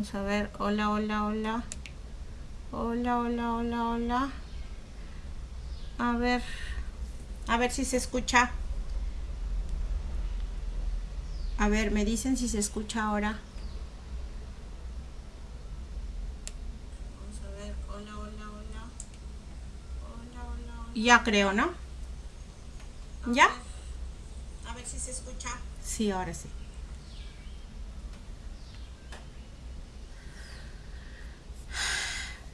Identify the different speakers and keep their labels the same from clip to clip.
Speaker 1: Vamos a ver. Hola, hola, hola. Hola, hola, hola, hola. A ver. A ver si se escucha. A ver, me dicen si se escucha ahora. Vamos a ver. Hola, hola, hola. Hola, hola, hola. Ya creo, ¿no? ¿Ya? A ver si se escucha. Sí, ahora sí.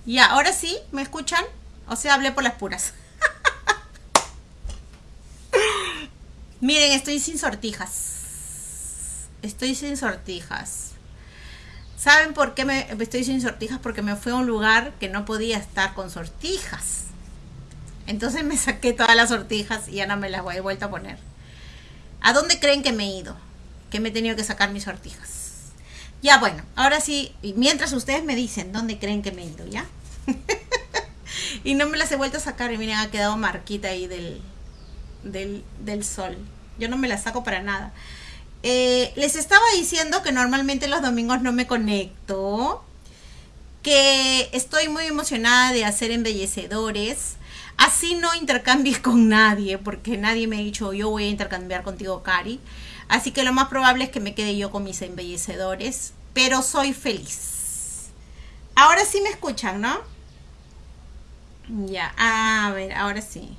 Speaker 1: Ya, ahora sí, ¿me escuchan? O sea, hablé por las puras. Miren, estoy sin sortijas. Estoy sin sortijas. ¿Saben por qué me estoy sin sortijas? Porque me fui a un lugar que no podía estar con sortijas. Entonces me saqué todas las sortijas y ya no me las voy a vuelto a poner. ¿A dónde creen que me he ido? Que me he tenido que sacar mis sortijas. Ya, bueno, ahora sí, mientras ustedes me dicen dónde creen que me he ido, ¿ya? y no me las he vuelto a sacar y miren, ha quedado marquita ahí del, del, sol. Yo no me las saco para nada. Eh, les estaba diciendo que normalmente los domingos no me conecto, que estoy muy emocionada de hacer embellecedores. Así no intercambies con nadie, porque nadie me ha dicho yo voy a intercambiar contigo, Cari. Así que lo más probable es que me quede yo con mis embellecedores, pero soy feliz. Ahora sí me escuchan, ¿no? Ya, a ver, ahora sí.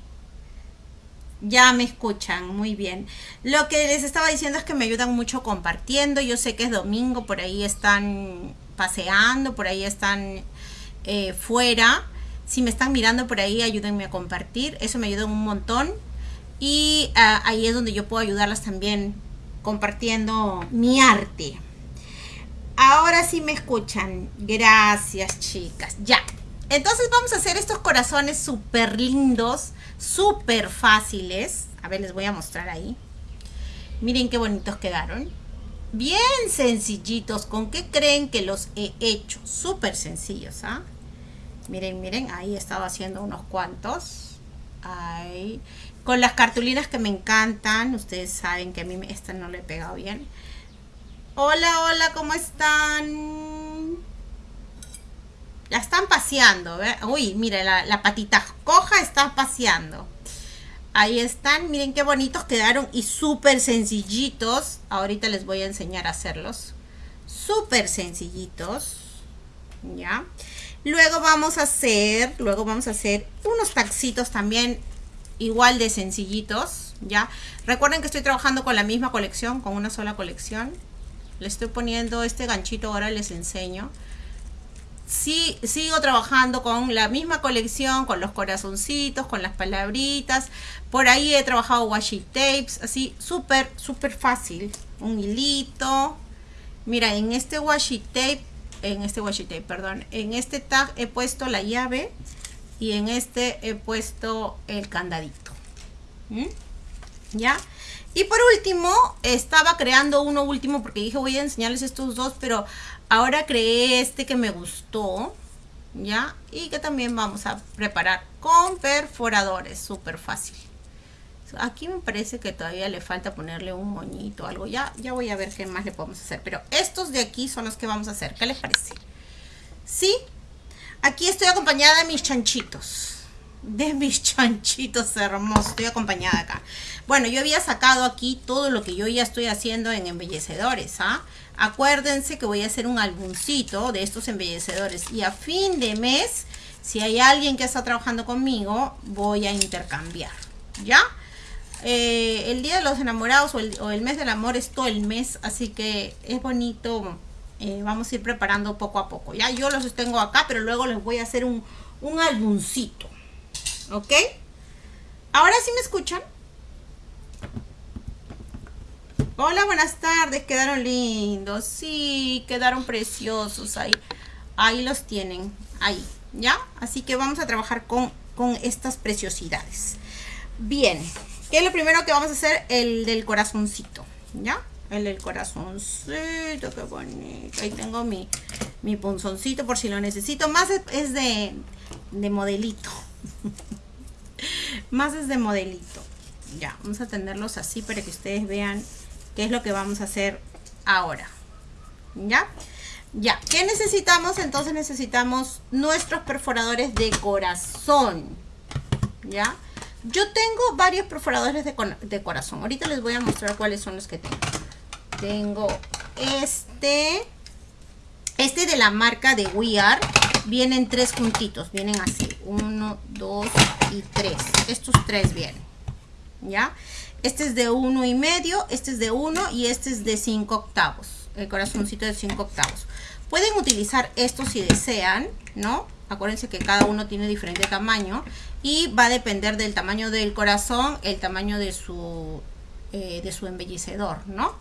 Speaker 1: Ya me escuchan, muy bien. Lo que les estaba diciendo es que me ayudan mucho compartiendo. Yo sé que es domingo, por ahí están paseando, por ahí están eh, fuera. Si me están mirando por ahí, ayúdenme a compartir. Eso me ayuda un montón. Y ah, ahí es donde yo puedo ayudarlas también compartiendo mi arte. Ahora sí me escuchan. Gracias, chicas. Ya. Entonces vamos a hacer estos corazones súper lindos, súper fáciles. A ver, les voy a mostrar ahí. Miren qué bonitos quedaron. Bien sencillitos. ¿Con qué creen que los he hecho? Súper sencillos, ¿ah? Miren, miren, ahí he estado haciendo unos cuantos. Ahí con las cartulinas que me encantan. Ustedes saben que a mí esta no le he pegado bien. Hola, hola, ¿cómo están? La están paseando. Uy, mire, la, la patita coja está paseando. Ahí están, miren qué bonitos quedaron y súper sencillitos. Ahorita les voy a enseñar a hacerlos. Súper sencillitos. ¿Ya? Luego vamos a hacer, luego vamos a hacer unos taxitos también igual de sencillitos, ¿ya? Recuerden que estoy trabajando con la misma colección, con una sola colección. Le estoy poniendo este ganchito, ahora les enseño. Sí, sigo trabajando con la misma colección, con los corazoncitos, con las palabritas. Por ahí he trabajado washi tapes, así súper, súper fácil. Un hilito. Mira, en este washi tape, en este washi tape, perdón, en este tag he puesto la llave y en este he puesto el candadito. ¿Mm? ¿Ya? Y por último, estaba creando uno último porque dije voy a enseñarles estos dos, pero ahora creé este que me gustó, ¿ya? Y que también vamos a preparar con perforadores, súper fácil. Aquí me parece que todavía le falta ponerle un moñito algo. Ya, ya voy a ver qué más le podemos hacer. Pero estos de aquí son los que vamos a hacer. ¿Qué les parece? ¿Sí? Aquí estoy acompañada de mis chanchitos. De mis chanchitos hermosos. Estoy acompañada acá. Bueno, yo había sacado aquí todo lo que yo ya estoy haciendo en embellecedores. ¿ah? Acuérdense que voy a hacer un álbumcito de estos embellecedores. Y a fin de mes, si hay alguien que está trabajando conmigo, voy a intercambiar. ¿Ya? Eh, el Día de los Enamorados o el, mes del amor es todo el mes. Así que es bonito eh, vamos a ir preparando poco a poco. Ya yo los tengo acá, pero luego les voy a hacer un, un. ¿Ok? Ahora sí me escuchan. Hola, buenas tardes. Quedaron lindos. Sí, quedaron preciosos ahí. Ahí los tienen. Ahí. ¿Ya? Así que vamos a trabajar con, con estas preciosidades. Bien. ¿Qué es lo primero que vamos a hacer? El del corazoncito. ¿Ya? el del corazoncito, qué bonito. Ahí tengo mi, mi punzoncito por si lo necesito. Más es de, de modelito. Más es de modelito. Ya, vamos a tenerlos así para que ustedes vean qué es lo que vamos a hacer ahora. ¿Ya? Ya, ¿qué necesitamos? Entonces necesitamos nuestros perforadores de corazón. ¿Ya? Yo tengo varios perforadores de, de corazón. Ahorita les voy a mostrar cuáles son los que tengo. Tengo este. Este de la marca de We Are. Vienen tres puntitos. Vienen así. Uno, dos y tres. Estos tres vienen. ¿Ya? Este es de uno y medio. Este es de uno y este es de cinco octavos. El corazoncito de cinco octavos. Pueden utilizar esto si desean, ¿no? Acuérdense que cada uno tiene diferente tamaño y va a depender del tamaño del corazón, el tamaño de su, eh, de su embellecedor, ¿no?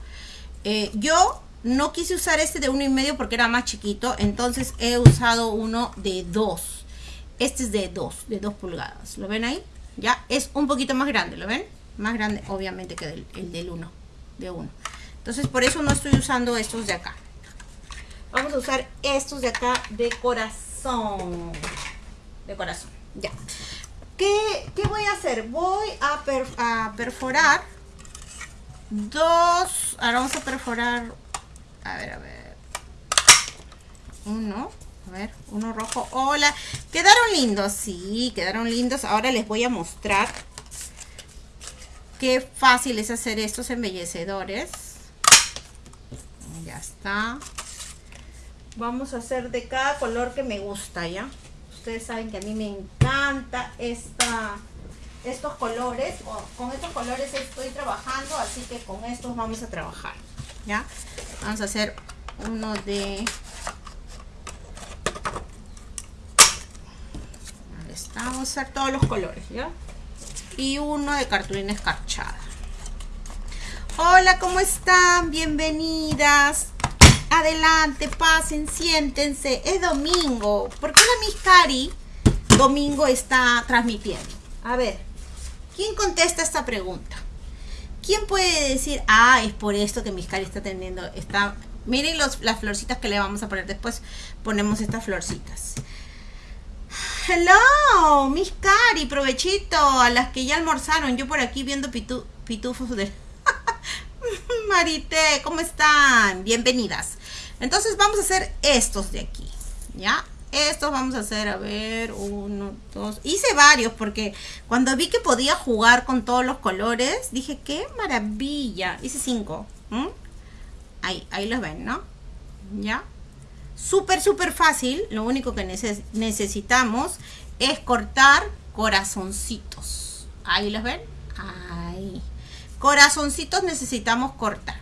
Speaker 1: Eh, yo no quise usar este de uno y medio porque era más chiquito, entonces he usado uno de dos. Este es de dos, de dos pulgadas. ¿Lo ven ahí? Ya es un poquito más grande, ¿lo ven? Más grande, obviamente, que el del uno, de uno. Entonces, por eso no estoy usando estos de acá. Vamos a usar estos de acá de corazón. De corazón, ya. ¿Qué, voy a hacer? Voy a, a perforar dos. Ahora vamos a perforar. A ver, a ver. Uno. A ver, uno rojo. Hola. ¿Quedaron lindos? Sí, quedaron lindos. Ahora les voy a mostrar qué fácil es hacer estos embellecedores. Ya está. Vamos a hacer de cada color que me gusta, ¿ya? Ustedes saben que a mí me encanta esta, estos colores. Con estos colores estoy trabajando, así que con estos vamos a trabajar, Vamos a hacer uno de... Ahí vamos a hacer todos los colores, ¿ya? Y uno de cartulina escarchada. Hola, ¿cómo están? Bienvenidas. Adelante, pasen, siéntense. Es domingo. ¿Por qué la Miss Cari domingo está transmitiendo? A ver, ¿quién contesta esta pregunta? ¿Quién puede decir, ah, es por esto que Miss Cari está teniendo, está... Miren los, las florcitas que le vamos a poner después. Ponemos estas florcitas. Hello, Miss Cari, provechito a las que ya almorzaron. Yo por aquí viendo pitufos de... Marité, ¿cómo están? Bienvenidas. Entonces vamos a hacer estos de aquí, ¿ya? Estos vamos a hacer, a ver, uno, dos. Hice varios porque cuando vi que podía jugar con todos los colores, dije, qué maravilla. Hice cinco. Ahí, ahí los ven, ¿no? ¿Ya? Súper, súper fácil. Lo único que necesitamos es cortar corazoncitos. Ahí los ven. Ahí. Corazoncitos necesitamos cortar.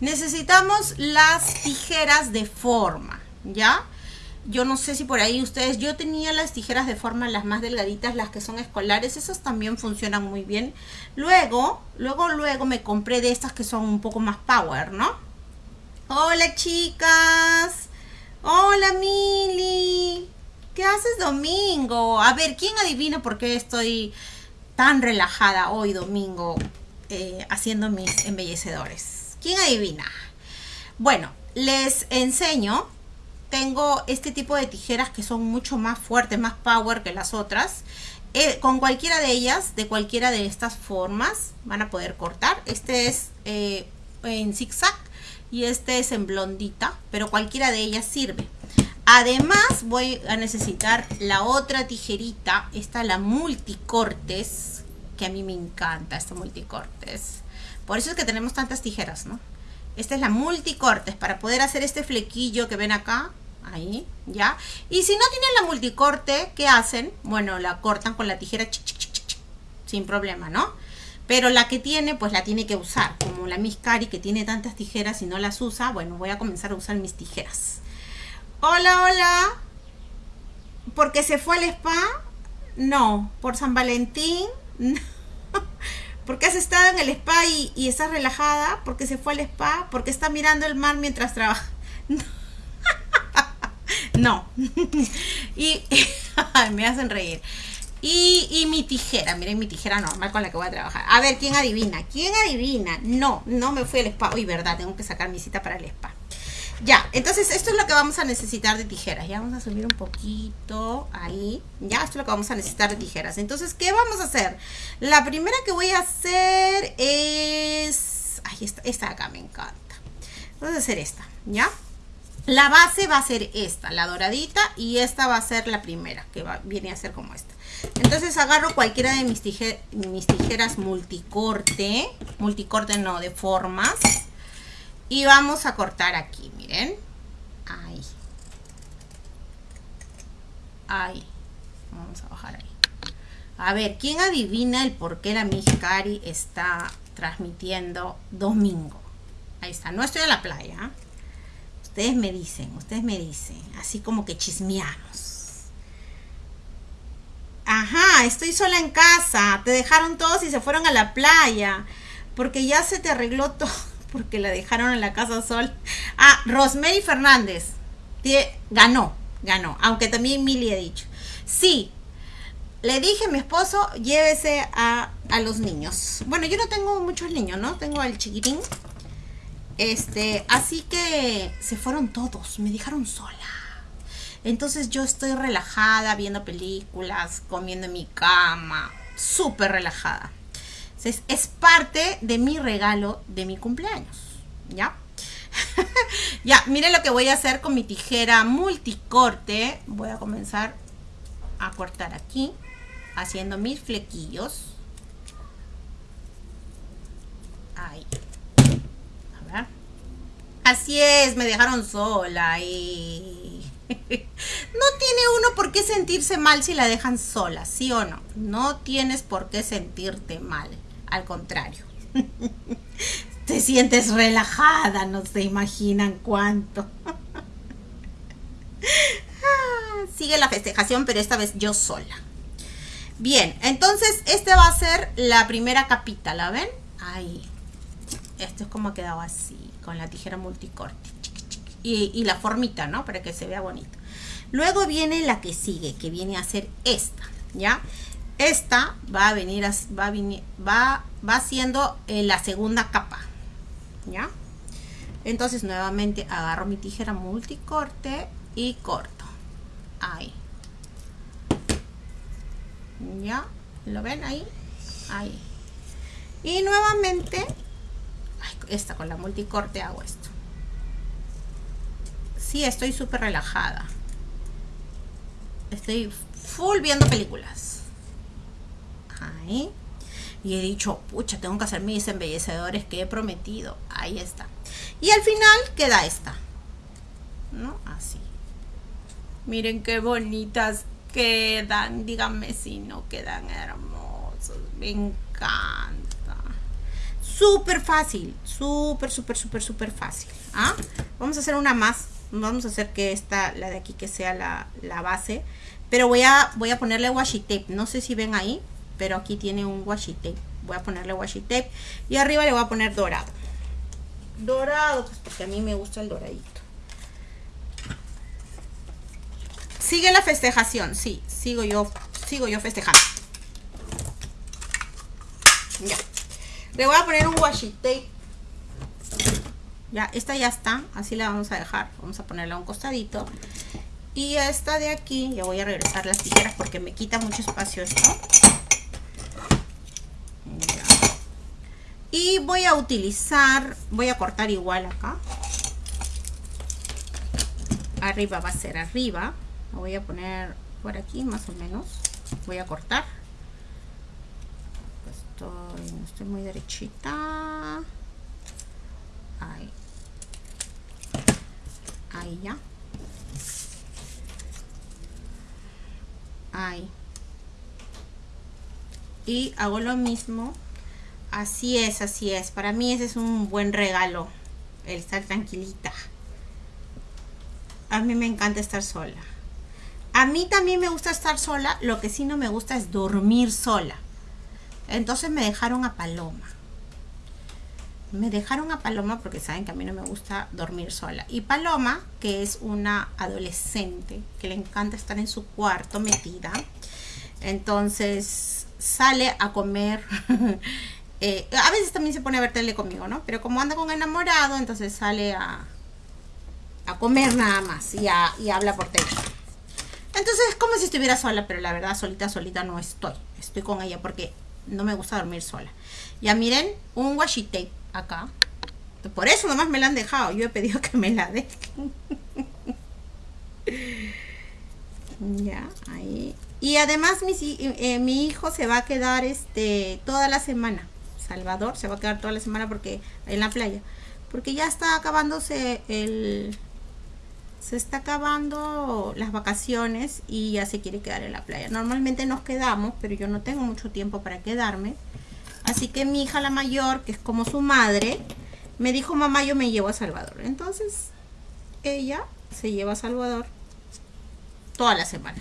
Speaker 1: Necesitamos las tijeras de forma, ¿ya? Yo no sé si por ahí ustedes, yo tenía las tijeras de forma, las más delgaditas, las que son escolares, esas también funcionan muy bien. Luego, luego, luego me compré de estas que son un poco más power, ¿no? Hola chicas, hola Mili, ¿qué haces domingo? A ver, ¿quién adivina por qué estoy tan relajada hoy domingo eh, haciendo mis embellecedores? ¿Quién adivina? Bueno, les enseño. Tengo este tipo de tijeras que son mucho más fuertes, más power que las otras. Eh, con cualquiera de ellas, de cualquiera de estas formas, van a poder cortar. Este es eh, en zigzag y este es en blondita, pero cualquiera de ellas sirve. Además voy a necesitar la otra tijerita, esta la multicortes, que a mí me encanta esta multicortes. Por eso es que tenemos tantas tijeras, ¿no? Esta es la multicortes para poder hacer este flequillo que ven acá. Ahí, ¿ya? Y si no tienen la multicorte, ¿qué hacen? Bueno, la cortan con la tijera sin problema, ¿no? Pero la que tiene, pues la tiene que usar. Como la Miss Cari que tiene tantas tijeras y no las usa, bueno, voy a comenzar a usar mis tijeras. Hola, hola. ¿Porque se fue al spa? No. ¿Por San Valentín? No. ¿Por has estado en el spa y, y estás relajada? ¿Porque se fue al spa? ¿Porque está mirando el mar mientras trabaja? No. y me hacen reír. Y, y, mi tijera, miren mi tijera normal con la que voy a trabajar. A ver, ¿quién adivina? ¿Quién adivina? No, no me fui al spa. Uy, verdad, tengo que sacar mi cita para el spa. Ya, entonces esto es lo que vamos a necesitar de tijeras. Ya vamos a subir un poquito ahí. Ya, esto es lo que vamos a necesitar de tijeras. Entonces, ¿qué vamos a hacer? La primera que voy a hacer es... Ay, esta, esta acá me encanta. Vamos a hacer esta, ¿ya? La base va a ser esta, la doradita, y esta va a ser la primera, que va, viene a ser como esta. Entonces agarro cualquiera de mis, mis tijeras multicorte, multicorte no, de formas, y vamos a cortar aquí, miren. Ahí. Ahí. Vamos a bajar ahí. A ver, ¿quién adivina el por qué la Cari está transmitiendo domingo? Ahí está, no estoy en la playa. Ustedes me dicen, ustedes me dicen, así como que chismeamos. Ajá, estoy sola en casa. Te dejaron todos y se fueron a la playa. Porque ya se te arregló todo. Porque la dejaron en la casa sol. Ah, Rosemary Fernández. Ganó, ganó. Aunque también Mili ha dicho. Sí, le dije a mi esposo, llévese a, a, los niños. Bueno, yo no tengo muchos niños, ¿no? Tengo al chiquitín. Este, así que se fueron todos, me dejaron sola. Entonces yo estoy relajada viendo películas, comiendo en mi cama, súper relajada. Es, es parte de mi regalo de mi cumpleaños, ¿ya? ya, miren lo que voy a hacer con mi tijera multicorte. Voy a comenzar a cortar aquí, haciendo mis flequillos. Ahí. Así es, me dejaron sola y... no tiene uno por qué sentirse mal si la dejan sola, ¿sí o no? No tienes por qué sentirte mal, al contrario. Te sientes relajada, no se imaginan cuánto. Sigue la festejación, pero esta vez yo sola. Bien, entonces este va a ser la primera capita, ¿la ven? Ahí. Esto es como ha quedado así con la tijera multicorte. Y, la formita, ¿no? Para que se vea bonito. Luego viene la que sigue, que viene a ser esta, ¿ya? Esta va a venir, va, a venir, va, va siendo eh, la segunda capa, ¿ya? Entonces nuevamente agarro mi tijera multicorte y corto. Ahí. ¿Ya? ¿Lo ven ahí? Ahí. Y nuevamente esta con la multicorte hago esto sí estoy súper relajada. Estoy full viendo películas. Ahí y he dicho pucha tengo que hacer mis embellecedores que he prometido ahí está. Y al final queda esta ¿no? así. Miren qué bonitas quedan díganme si no quedan hermosos me encanta súper fácil, súper, súper, súper, súper fácil. ¿ah? Vamos a hacer una más. Vamos a hacer que esta, la de aquí, que sea la, base. Pero voy a, voy a ponerle washi tape. No sé si ven ahí, pero aquí tiene un washi tape. Voy a ponerle washi tape. Y arriba le voy a poner dorado. Dorado, pues porque a mí me gusta el doradito. Sigue la festejación, sí, sigo yo, sigo yo festejando. Ya. Le voy a poner un washi tape. Ya, esta ya está. Así la vamos a dejar. Vamos a ponerla a un costadito. Y esta de aquí, ya voy a regresar las tijeras porque me quita mucho espacio esto. Y voy a utilizar, voy a cortar igual acá. Arriba va a ser arriba. Lo voy a poner por aquí más o menos. Voy a cortar estoy, muy derechita. Ahí. Ahí ya. Ahí. Y hago lo mismo. Así es, así es. Para mí ese es un buen regalo. El estar tranquilita. A mí me encanta estar sola. A mí también me gusta estar sola. Lo que sí no me gusta es dormir sola. Entonces me dejaron a Paloma. Me dejaron a Paloma porque saben que a mí no me gusta dormir sola. Y Paloma, que es una adolescente que le encanta estar en su cuarto metida, entonces sale a comer. Eh, a veces también se pone a ver tele conmigo, ¿no? Pero como anda con enamorado, entonces sale a, a comer nada más y, y habla por teléfono. Entonces es como si estuviera sola, pero la verdad solita, solita no estoy. Estoy con ella porque no me gusta dormir sola. Ya miren, un washi tape acá. Por eso nomás me la han dejado. Yo he pedido que me la dejen. ya, ahí. Y además mi, eh, mi hijo se va a quedar este toda la semana. Salvador se va a quedar toda la semana porque en la playa. Porque ya está acabándose el... Se está acabando las vacaciones y ya se quiere quedar en la playa. Normalmente nos quedamos, pero yo no tengo mucho tiempo para quedarme. Así que mi hija la mayor, que es como su madre, me dijo, mamá, yo me llevo a Salvador. Entonces, ella se lleva a Salvador toda la semana.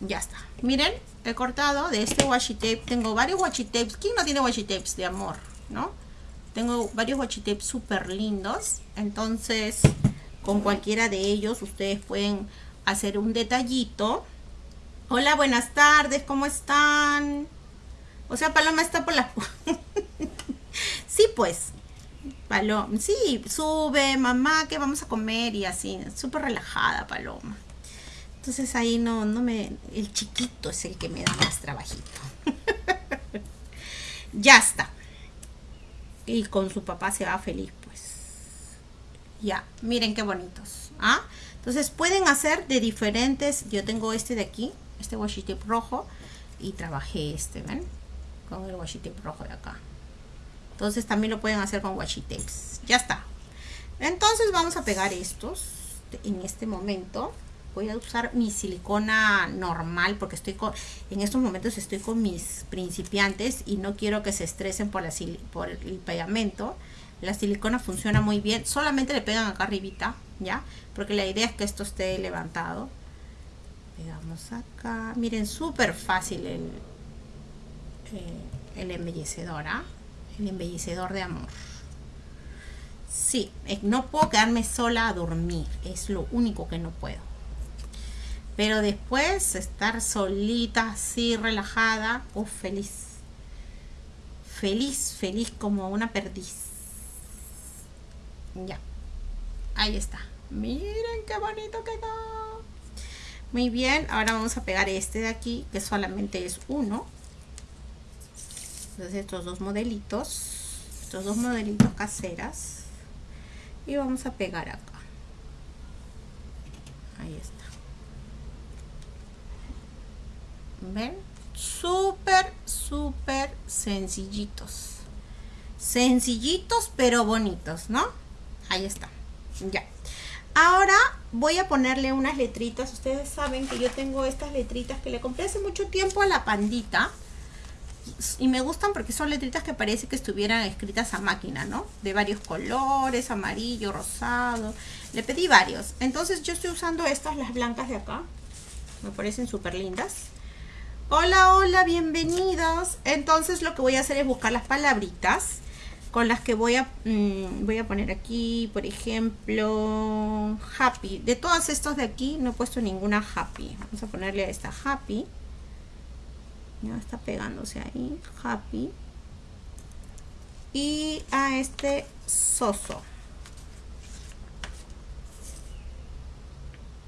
Speaker 1: Ya está. Miren, he cortado de este washi tape. Tengo varios washi tapes. ¿Quién no tiene washi tapes de amor? ¿No? Tengo varios washi tapes súper lindos. Entonces, con cualquiera de ellos ustedes pueden hacer un detallito. Hola, buenas tardes. ¿Cómo están? O sea, Paloma está por la... sí, pues. Paloma. Sí, sube, mamá, que vamos a comer? Y así. Súper relajada, Paloma. Entonces ahí no, no me... El chiquito es el que me da más trabajito. ya está. Y con su papá se va feliz, pues. Ya, miren qué bonitos. ¿ah? Entonces pueden hacer de diferentes... Yo tengo este de aquí, este washi tape rojo. Y trabajé este, ¿ven? Con el washi tape rojo de acá. Entonces también lo pueden hacer con washi tapes. Ya está. Entonces vamos a pegar estos en este momento voy a usar mi silicona normal porque estoy con, en estos momentos estoy con mis principiantes y no quiero que se estresen por, la, por el pegamento. La silicona funciona muy bien, solamente le pegan acá arribita, ¿ya? Porque la idea es que esto esté levantado. Pegamos acá, miren, súper fácil el, eh, el embellecedor, ¿ah? El embellecedor de amor. Sí, eh, no puedo quedarme sola a dormir, es lo único que no puedo. Pero después estar solita, así, relajada, oh, feliz. Feliz, feliz como una perdiz. Ya. Ahí está. Miren qué bonito quedó. Muy bien, ahora vamos a pegar este de aquí, que solamente es uno. Entonces estos dos modelitos, estos dos modelitos caseras. Y vamos a pegar acá. Ahí está. ¿Ven? Súper, súper sencillitos. Sencillitos, pero bonitos, ¿no? Ahí está. Ya. Ahora voy a ponerle unas letritas. Ustedes saben que yo tengo estas letritas que le compré hace mucho tiempo a la pandita. Y me gustan porque son letritas que parece que estuvieran escritas a máquina, ¿no? De varios colores, amarillo, rosado. Le pedí varios. Entonces yo estoy usando estas, las blancas de acá. Me parecen súper lindas. Hola, hola, bienvenidos. Entonces lo que voy a hacer es buscar las palabritas con las que voy a, mm, voy a poner aquí, por ejemplo, happy. De todas estos de aquí no he puesto ninguna happy. Vamos a ponerle a esta happy. Ya está pegándose ahí, happy. Y a este soso.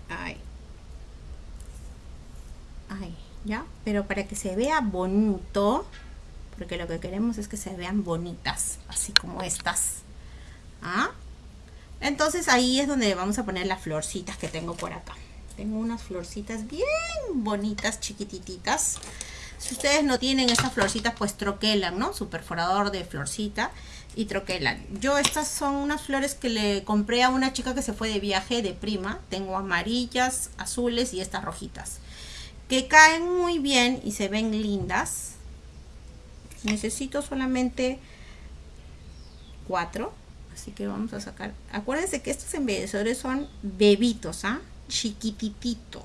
Speaker 1: Ahí. Ahí. ¿Ya? Pero para que se vea bonito, porque lo que queremos es que se vean bonitas, así como estas. ¿Ah? Entonces ahí es donde vamos a poner las florcitas que tengo por acá. Tengo unas florcitas bien bonitas, chiquititas. Si ustedes no tienen estas florcitas, pues troquelan, ¿no? Su perforador de florcita y troquelan. Yo estas son unas flores que le compré a una chica que se fue de viaje de prima. Tengo amarillas, azules y estas rojitas que caen muy bien y se ven lindas. Necesito solamente cuatro. Así que vamos a sacar. Acuérdense que estos embellecedores son bebitos, ¿ah? Chiquitititos.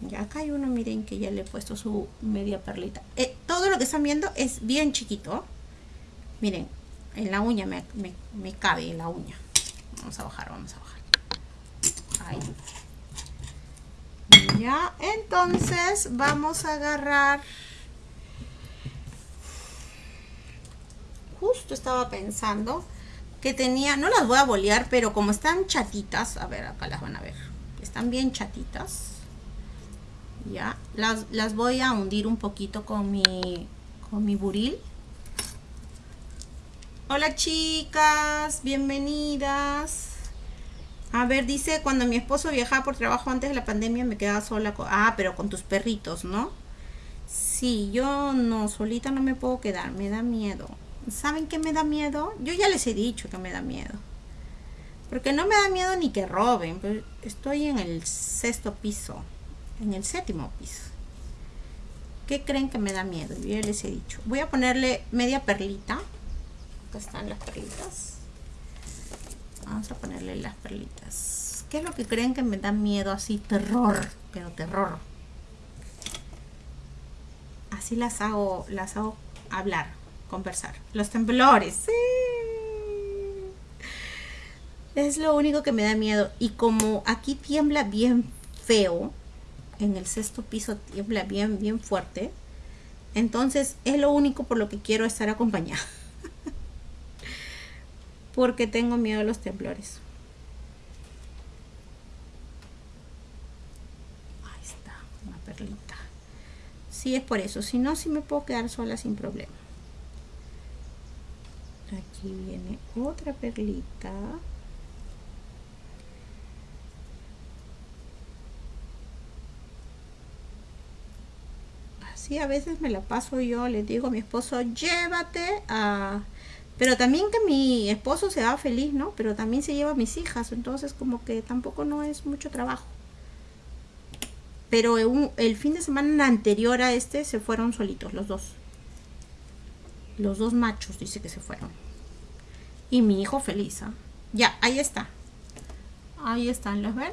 Speaker 1: Ya acá hay uno, miren que ya le he puesto su media perlita. Eh, todo lo que están viendo es bien chiquito. Miren, en la uña me, me, me cabe en la uña. Vamos a bajar, vamos a bajar. Ahí ya entonces vamos a agarrar. Justo estaba pensando que tenía, no las voy a bolear, pero como están chatitas, a ver, acá las van a ver, están bien chatitas, ya, las, las voy a hundir un poquito con mi, con mi buril, Hola chicas, bienvenidas. A ver, dice, cuando mi esposo viajaba por trabajo antes de la pandemia me quedaba sola. ah, pero con tus perritos, ¿no? Sí, yo no, solita no me puedo quedar, me da miedo. ¿Saben qué me da miedo? Yo ya les he dicho que me da miedo. Porque no me da miedo ni que roben. estoy en el sexto piso, en el séptimo piso. ¿Qué creen que me da miedo? Yo ya les he dicho. Voy a ponerle media perlita. Acá están las perlitas. Vamos a ponerle las perlitas. ¿Qué es lo que creen que me da miedo así? Terror, pero terror. Así las hago, las hago hablar, conversar. Los temblores, sí. Es lo único que me da miedo. Y como aquí tiembla bien feo, en el sexto piso tiembla bien, bien fuerte. Entonces es lo único por lo que quiero estar acompañada. Porque tengo miedo a los temblores. Ahí está, una perlita. Sí, es por eso. Si no, sí me puedo quedar sola sin problema. Aquí viene otra perlita. Así a veces me la paso yo, le digo a mi esposo, llévate a... Pero también que mi esposo se va feliz, ¿no? Pero también se lleva a mis hijas, entonces como que tampoco no es mucho trabajo. Pero el fin de semana anterior a este se fueron solitos, los dos. Los dos machos dice que se fueron. Y mi hijo feliz, ¿ah? Ya, ahí está. Ahí están, ¿los ven?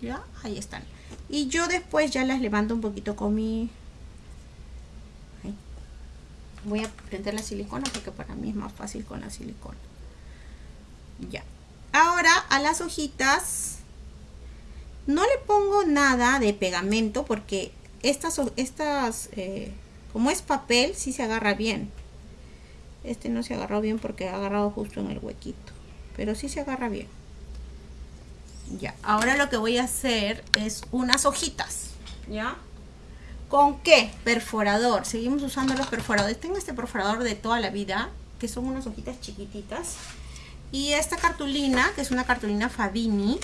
Speaker 1: Ya, ahí están. Y yo después ya las levanto un poquito con mi voy a prender la silicona porque para mí es más fácil con la silicona. Ya. Ahora a las hojitas no le pongo nada de pegamento porque estas estas eh, como es papel sí se agarra bien. Este no se agarró bien porque ha agarrado justo en el huequito pero sí se agarra bien. Ya. Ahora lo que voy a hacer es unas hojitas ya ¿Con qué? Perforador. Seguimos usando los perforadores. Tengo este perforador de toda la vida, que son unas hojitas chiquititas. Y esta cartulina, que es una cartulina Fabini.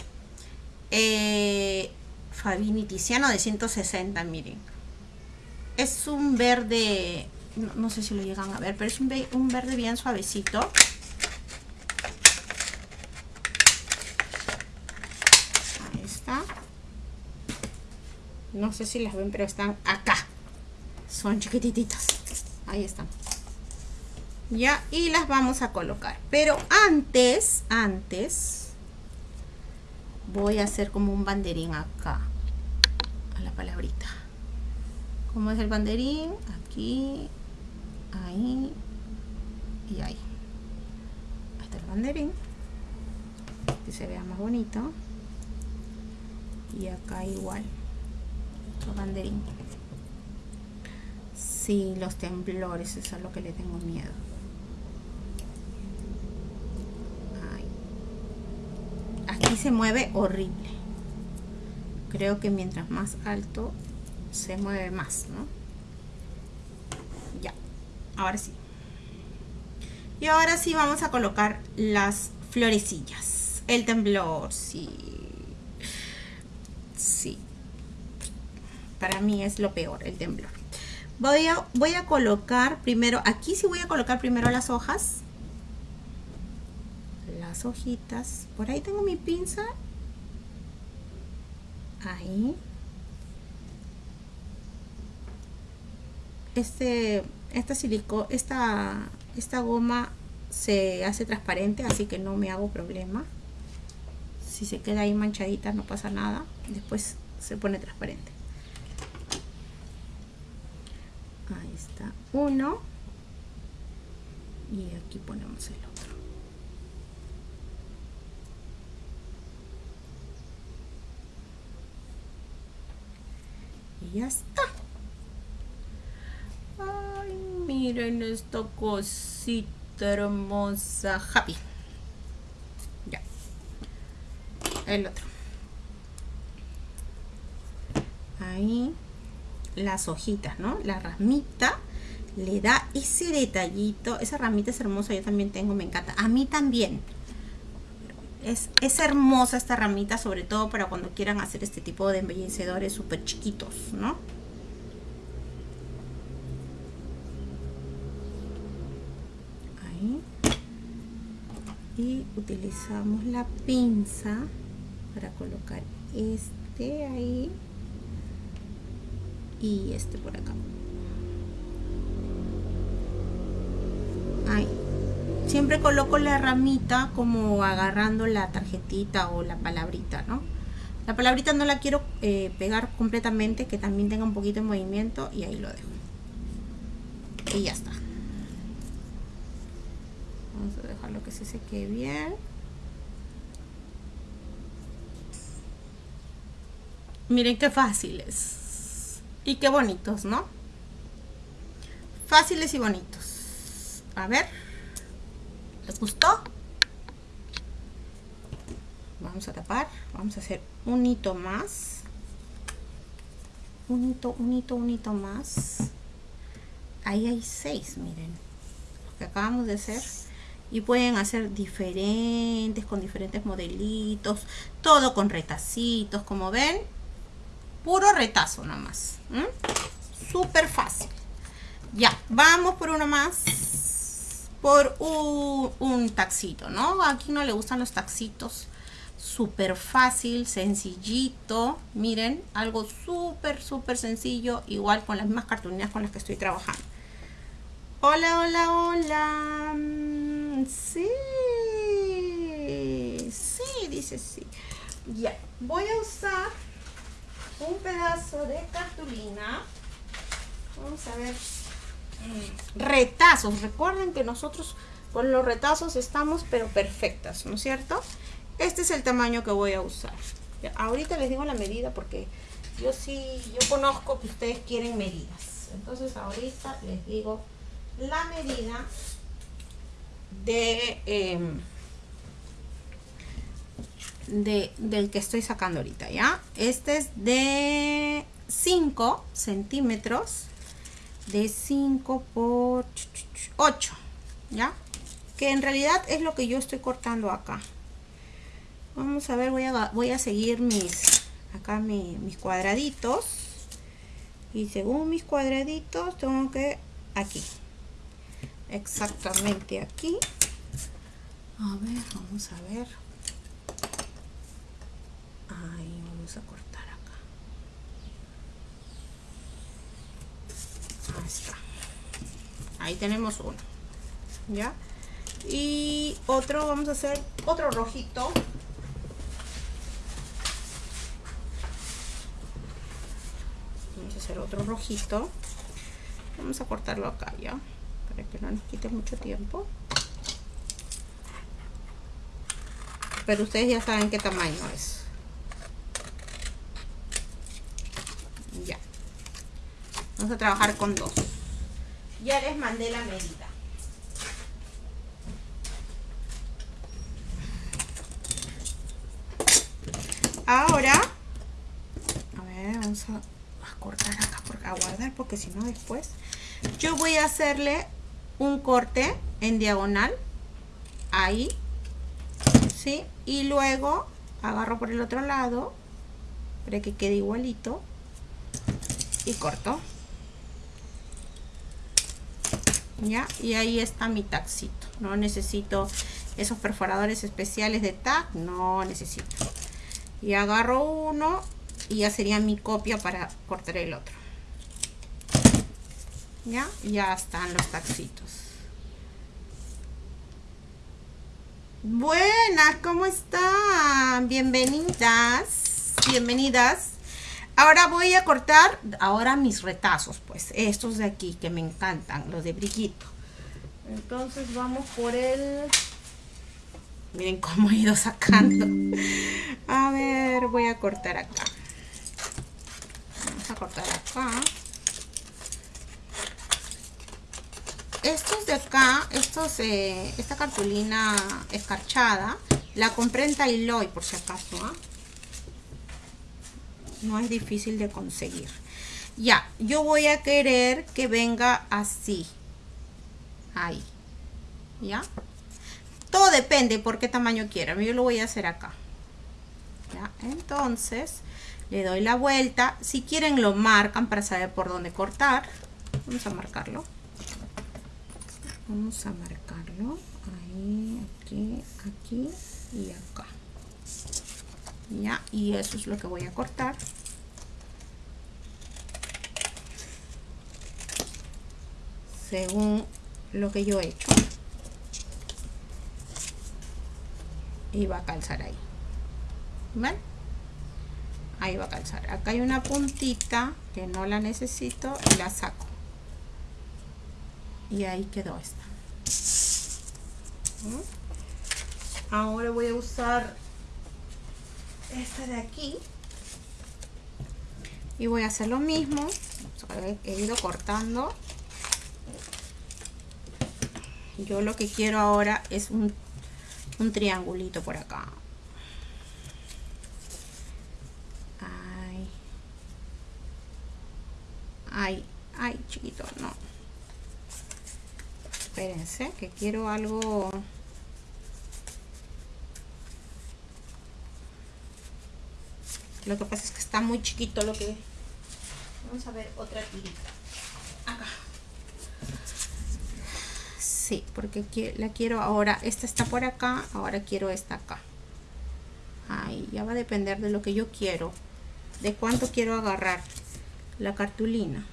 Speaker 1: Eh, Fabini Tiziano de 160, miren. Es un verde, no, sé si lo llegan a ver, pero es un, un verde bien suavecito. Ahí está. No sé si las ven, pero están acá. Son chiquititas. Ahí están. Ya, y las vamos a colocar. Pero antes, antes, voy a hacer como un banderín acá. A la palabrita. ¿Cómo es el banderín? Aquí, ahí y ahí. Ahí está el banderín. Que se vea más bonito. Y acá igual banderín. Sí, los temblores, eso es lo que le tengo miedo. Aquí se mueve horrible. Creo que mientras más alto se mueve más, ¿no? Ya, ahora sí. Y ahora sí vamos a colocar las florecillas. El temblor. Sí para mí es lo peor, el temblor. Voy a, voy a colocar primero, aquí sí voy a colocar primero las hojas. Las hojitas. Por ahí tengo mi pinza. Ahí. Este, esta silico, esta, esta goma se hace transparente, así que no me hago problema. Si se queda ahí manchadita no pasa nada. Después se pone transparente. ahí está uno. Y aquí ponemos el otro. Y ya está. Ay miren esta cosita hermosa. Happy. Ya. El otro. Ahí las hojitas, ¿no? La ramita le da ese detallito. Esa ramita es hermosa, yo también tengo, me encanta. A mí también. Es, es hermosa esta ramita, sobre todo para cuando quieran hacer este tipo de embellecedores súper chiquitos, ¿no? Ahí. Y utilizamos la pinza para colocar este ahí y este por acá. Siempre coloco la ramita como agarrando la tarjetita o la palabrita, ¿no? La palabrita no la quiero eh, pegar completamente, que también tenga un poquito de movimiento y ahí lo dejo. Y ya está. Vamos a dejarlo que se seque bien. Miren qué fáciles. Y qué bonitos, ¿no? Fáciles y bonitos. A ver. ¿Les gustó? Vamos a tapar. Vamos a hacer un hito más. Un hito, un hito, un hito más. Ahí hay seis, miren. Lo que acabamos de hacer. Y pueden hacer diferentes, con diferentes modelitos. Todo con retacitos, como ven puro retazo nomás. Súper fácil. Ya, vamos por uno más. Por un, taxito, ¿no? Aquí no le gustan los taxitos. Súper fácil, sencillito. Miren, algo súper, súper sencillo. Igual con las mismas cartulinas con las que estoy trabajando. Hola, hola, hola. Mm, sí. Sí, dice sí. Ya, voy a usar un pedazo de cartulina. Vamos a ver. Mm, retazos. Recuerden que nosotros con los retazos estamos pero perfectas, ¿no es cierto? Este es el tamaño que voy a usar. ahorita les digo la medida porque yo sí, yo conozco que ustedes quieren medidas. Entonces ahorita les digo la medida de... Em, de, del que estoy sacando ahorita, ¿ya? Este es de 5 centímetros, de 5 por 8, ¿ya? Que en realidad es lo que yo estoy cortando acá. Vamos a ver, voy a, voy a seguir mis, acá mis cuadraditos. Y según mis cuadraditos, tengo que aquí. Exactamente aquí. A ver, vamos a ver. Ahí vamos a cortar acá. Ahí tenemos uno. ¿Ya? Y otro, vamos a hacer otro rojito. Vamos a hacer otro rojito. Vamos a cortarlo acá, ¿ya? Para que no nos quite mucho tiempo. Pero ustedes ya saben qué tamaño es. Vamos a trabajar con dos. Ya les mandé la medida. Ahora, a ver, vamos a, cortar acá, a guardar, porque si no después, yo voy a hacerle un corte en diagonal, ahí, ¿sí? Y luego agarro por el otro lado, para que quede igualito, y corto. Ya y ahí está mi taxito no necesito esos perforadores especiales de tag no necesito. Y agarro uno y ya sería mi copia para cortar el otro. Ya ya están los taxitos. Buenas cómo están bienvenidas bienvenidas Ahora voy a cortar ahora mis retazos, pues estos de aquí que me encantan, los de brillito. Entonces vamos por el... Miren cómo he ido sacando. A ver, voy a cortar acá. Vamos a cortar acá. Estos de acá, estos, eh, esta cartulina escarchada, la compré en Tailoy por si acaso, ¿ah? No es difícil de conseguir Ya, yo voy a querer que venga así. Ahí. ¿Ya? Todo depende por qué tamaño quiera. Yo lo voy a hacer acá. ¿Ya? Entonces, le doy la vuelta. Si quieren lo marcan para saber por dónde cortar. Vamos a marcarlo. Vamos a marcarlo. Ahí, aquí, aquí y acá. Ya, y eso es lo que voy a cortar. Según lo que yo he hecho. Y va a calzar ahí. Ahí va a calzar. Acá hay una puntita que no la necesito y la saco. Y ahí quedó esta. ¿Mm? Ahora voy a usar esta de aquí. Y voy a hacer lo mismo. He ido cortando. Yo lo que quiero ahora es un, un triangulito por acá. Ay. Ay ay chiquito no. Espérense que quiero algo Lo que pasa es que está muy chiquito lo que... Vamos a ver otra tirita. Acá. Sí, porque la quiero ahora. Esta está por acá, ahora quiero esta acá. Ahí, ya va a depender de lo que yo quiero. De cuánto quiero agarrar la cartulina.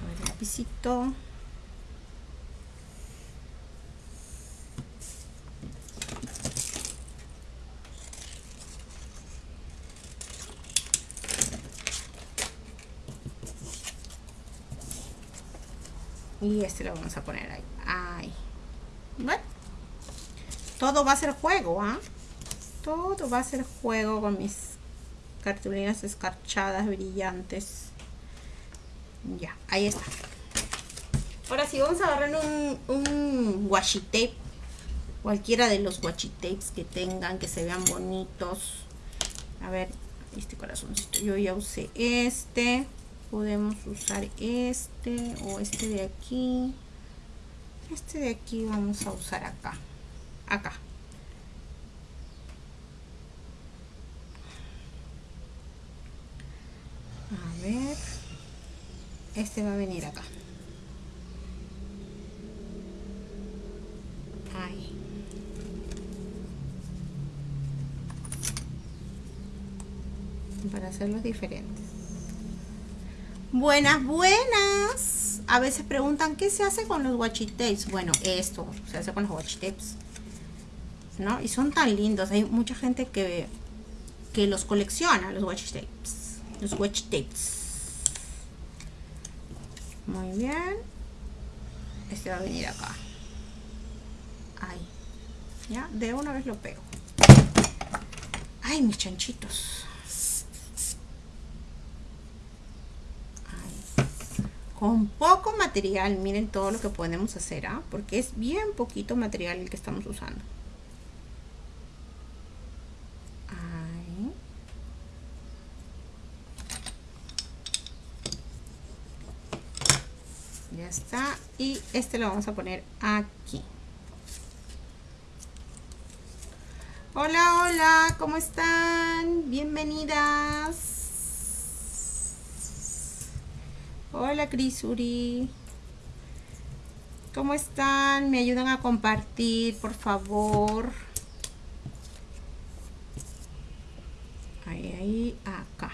Speaker 1: A ver, lapicito. Y este lo vamos a poner ahí. Bueno, todo va a ser juego ¿ah? todo va a ser juego con mis cartulinas escarchadas brillantes. Ya ahí está. Ahora sí vamos a agarrar un, un washi tape cualquiera de los washi tapes que tengan que se vean bonitos. A ver este corazoncito. Yo ya usé este podemos usar este o este de aquí. Este de aquí vamos a usar acá. Acá. A ver. Este va a venir acá. Ahí. Para hacerlos diferentes Buenas, buenas. A veces preguntan, ¿qué se hace con los washi tapes? Bueno, esto se hace con los washi tapes. ¿No? Y son tan lindos. Hay mucha gente que, que los colecciona, los washi tapes. Los washi tapes. Muy bien. Este va a venir acá. Ahí. Ya, de una vez lo pego. Ay, mis chanchitos. Con poco material miren todo lo que podemos hacer ¿ah? porque es bien poquito material el que estamos usando. Ahí. ya está. Y este lo vamos a poner aquí. Hola hola cómo están bienvenidas Hola Crisuri. ¿Cómo están? ¿Me ayudan a compartir, por favor? Ahí, ahí, acá.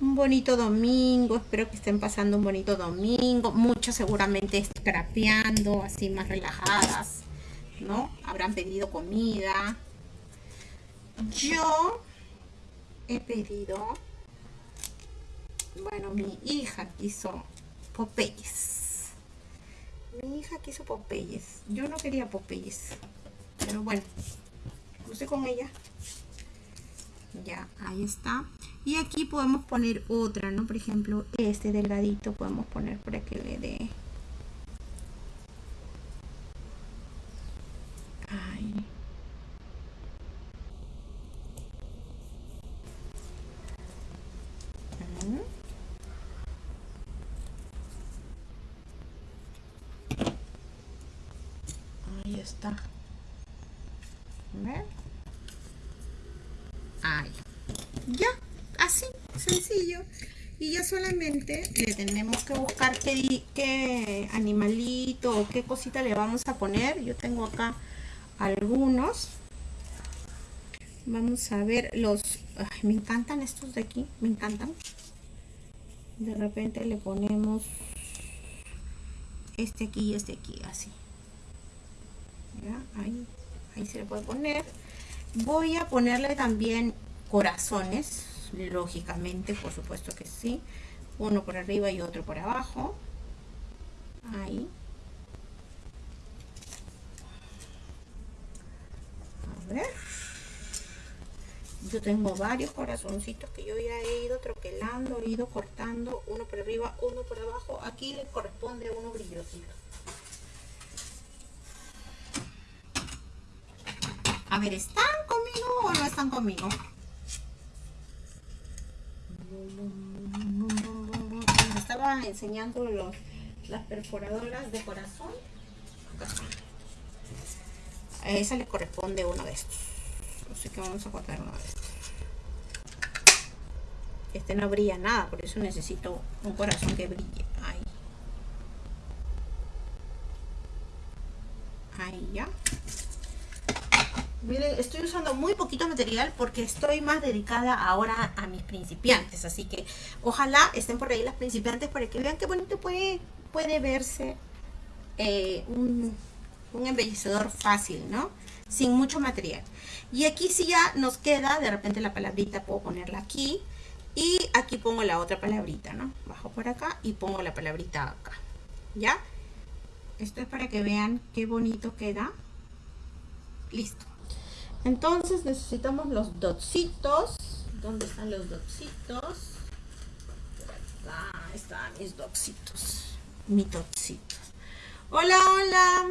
Speaker 1: Un bonito domingo. Espero que estén pasando un bonito domingo. Muchos seguramente scrapeando, así más relajadas. ¿No? Habrán pedido comida. Yo he pedido bueno, mi hija quiso Popeyes. Mi hija quiso Popeyes. Yo no quería Popeyes. Pero bueno, puse con ella. Ya, ahí está. Y aquí podemos poner otra, ¿no? Por ejemplo, este delgadito podemos poner para que le dé... ahí está. ¿Ver? Ahí. Ya, así, sencillo. Y ya solamente le tenemos que buscar qué, qué animalito o qué cosita le vamos a poner. Yo tengo acá algunos. Vamos a ver los... me encantan estos de aquí, me encantan. De repente le ponemos este aquí y este aquí, así. Ahí, ahí se le puede poner. Voy a ponerle también corazones, lógicamente, por supuesto que sí. Uno por arriba y otro por abajo. Ahí. A ver. Yo tengo varios corazoncitos que yo ya he ido troquelando, he ido cortando, uno por arriba, uno por abajo. Aquí le corresponde uno brillosito. A ver, ¿están conmigo o no están conmigo? Estaba enseñando los, las perforadoras de corazón. A esa le corresponde uno de estos. Así que vamos a cortar uno de estos. Este no brilla nada, por eso necesito un corazón que brille. Ahí. Ahí ya. Miren, estoy usando muy poquito material porque estoy más dedicada ahora a mis principiantes. Así que ojalá estén por ahí las principiantes para que vean qué bonito puede, puede verse eh, un, un embellecedor fácil, ¿no? Sin mucho material. Y aquí si ya nos queda, de repente la palabrita puedo ponerla aquí. Y aquí pongo la otra palabrita, ¿no? Bajo por acá y pongo la palabrita acá. ¿Ya? Esto es para que vean qué bonito queda. Listo. Entonces necesitamos los dotsitos. ¿Dónde están los dotsitos? acá están mis dotsitos. Mis dotsitos. Hola, hola.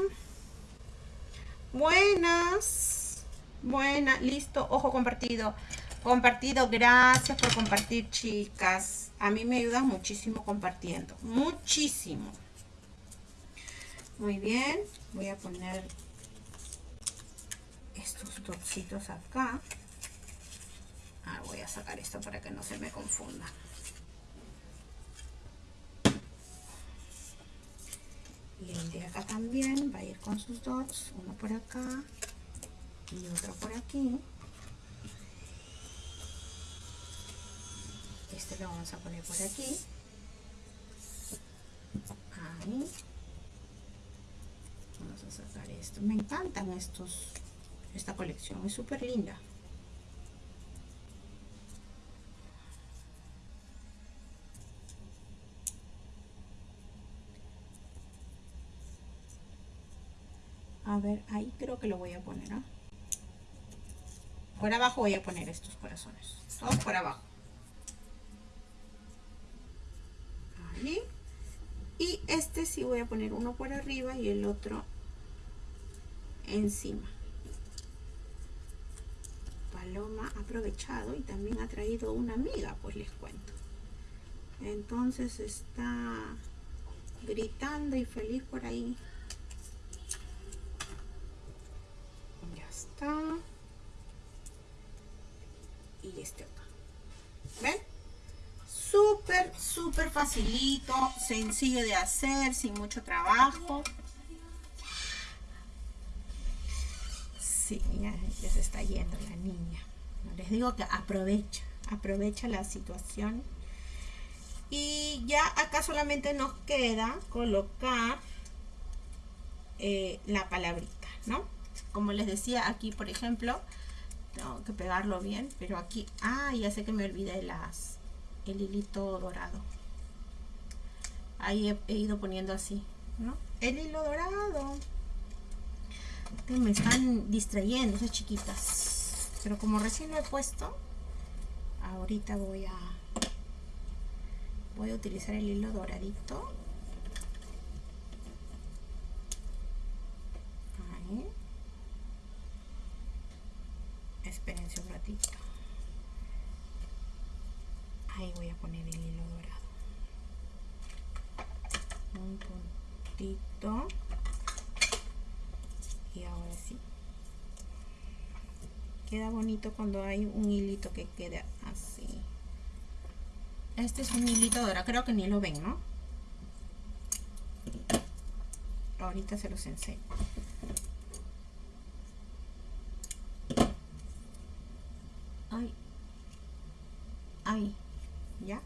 Speaker 1: Buenas. Buena, listo. Ojo compartido. Compartido. Gracias por compartir, chicas. A mí me ayuda muchísimo compartiendo. Muchísimo. Muy bien. Voy a poner estos dositos acá. Ah, voy a sacar esto para que no se me confunda. Y el de acá también va a ir con sus dots, uno por acá y otro por aquí. Este lo vamos a poner por aquí. Ahí. Vamos a sacar esto. Me encantan estos esta colección es súper linda. A ver ahí creo que lo voy a poner ¿ah? por abajo voy a poner estos corazones. Todos por abajo. Ahí. Y este sí voy a poner uno por arriba y el otro encima Paloma ha aprovechado y también ha traído una amiga, pues les cuento. Entonces está gritando y feliz por ahí. Ya está. Y este acá. ¿Ven? Súper, súper facilito, sencillo de hacer, sin mucho trabajo. Sí, ya, se está yendo la niña. Les digo que aprovecha, aprovecha la situación. Y ya acá solamente nos queda colocar eh, la palabrita, ¿no? Como les decía aquí, por ejemplo, tengo que pegarlo bien, pero aquí, ah, ya sé que me olvidé las, el hilito dorado. Ahí he ido poniendo así, ¿no? El hilo dorado me están distrayendo esas chiquitas. Pero como recién lo he puesto ahorita voy a voy a utilizar el hilo doradito. Ahí. Espérense un ratito. Ahí voy a poner el hilo dorado. Un puntito ahora sí. Queda bonito cuando hay un hilito que quede así. Este es un hilito ahora creo que ni lo ven no ahorita se los enseño. Ay. Ahí. Ya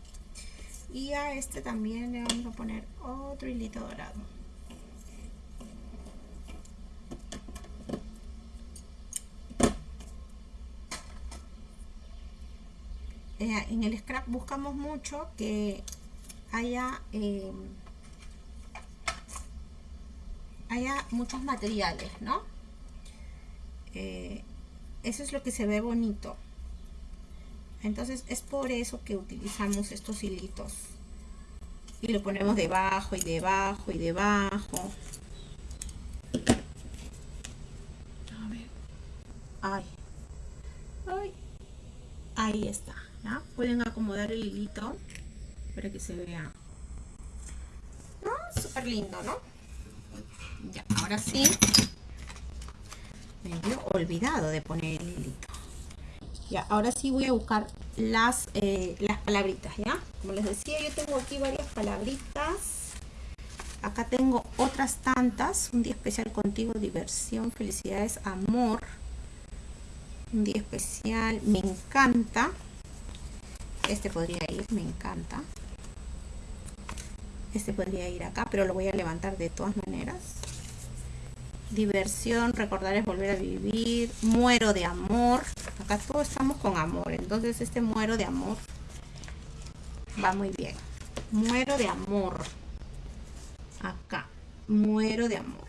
Speaker 1: y a este también le vamos a poner otro hilito dorado Eh, en el scrap buscamos mucho que haya eh, haya muchos materiales no eh, eso es lo que se ve bonito. Entonces es por eso que utilizamos estos hilitos. Y lo ponemos debajo y debajo y debajo. A ver. Ay. Ay. Ahí está Pueden acomodar el hilito para que se vea. ¿No? Súper lindo, ¿no? Ya, ahora sí. Me había olvidado de poner el hilito. Ya, ahora sí voy a buscar las, eh, las palabritas, ¿ya? Como les decía, yo tengo aquí varias palabritas. Acá tengo otras tantas. Un día especial contigo, diversión, felicidades, amor. Un día especial, me encanta. Este podría ir, me encanta. Este podría ir acá, pero lo voy a levantar de todas maneras. Diversión, recordar es volver a vivir. Muero de amor. Acá todos estamos con amor. Entonces este muero de amor va muy bien. Muero de amor. Acá. Muero de amor.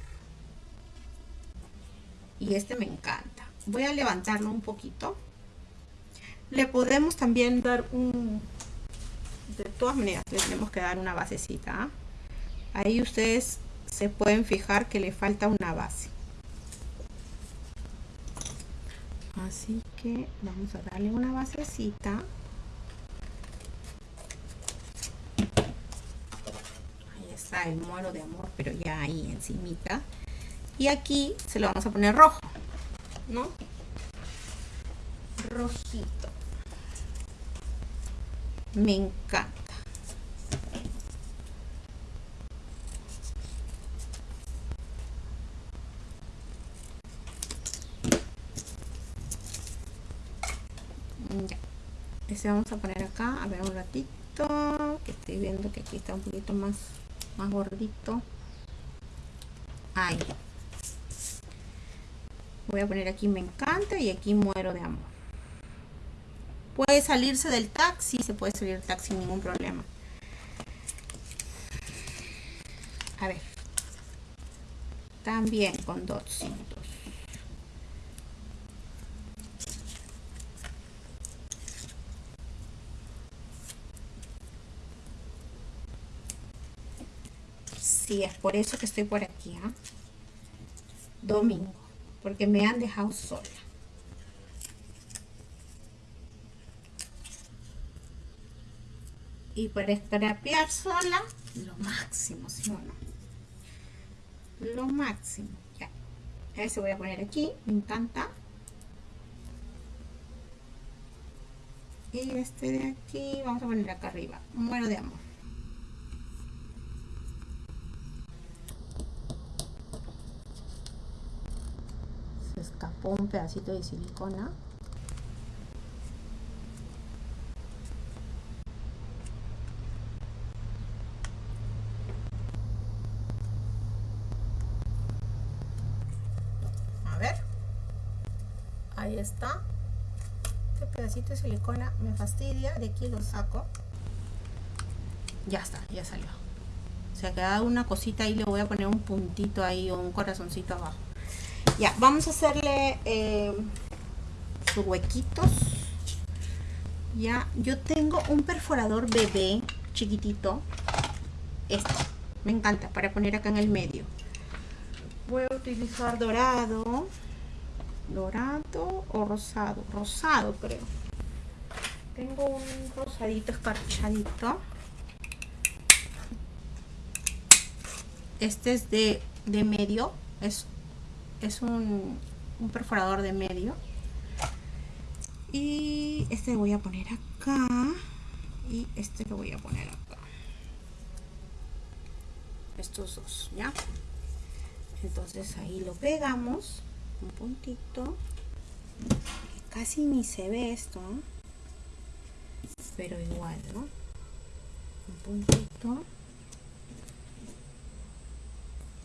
Speaker 1: Y este me encanta. Voy a levantarlo un poquito le podemos también dar un de todas maneras le tenemos que dar una basecita ¿ah? ahí ustedes se pueden fijar que le falta una base así que vamos a darle una basecita ahí está el muero de amor pero ya ahí encimita y aquí se lo vamos a poner rojo ¿no? rojito me encanta. Ya. Este vamos a poner acá a ver un ratito que estoy viendo que aquí está un poquito más más gordito. Ahí. Voy a poner aquí me encanta y aquí muero de amor Puede salirse del taxi, se puede salir del taxi sin ningún problema. A ver. También con dotcitos. Sí, es por eso que estoy por aquí, ¿ah? Domingo. Porque me han dejado sola. Y para escrapear sola lo máximo ¿sí o no? lo máximo ya. Ese voy a poner aquí me encanta. Y este de aquí vamos a poner acá arriba muero de amor. Se escapó un pedacito de silicona está. Este pedacito de silicona me fastidia de aquí lo saco. Ya está ya salió. Se ha quedado una cosita ahí le voy a poner un puntito ahí o un corazoncito abajo. Ya vamos a hacerle eh, sus huequitos. Ya yo tengo un perforador bebé chiquitito. Este me encanta para poner acá en el medio. Voy a utilizar dorado dorado o rosado rosado creo tengo un rosadito escarchadito este es de, de medio es es un, un perforador de medio. Y este lo voy a poner acá. Y este lo voy a poner acá. Estos dos, ¿ya? Entonces ahí lo pegamos. Un puntito. Casi ni se ve esto. Pero igual, ¿no? Un puntito.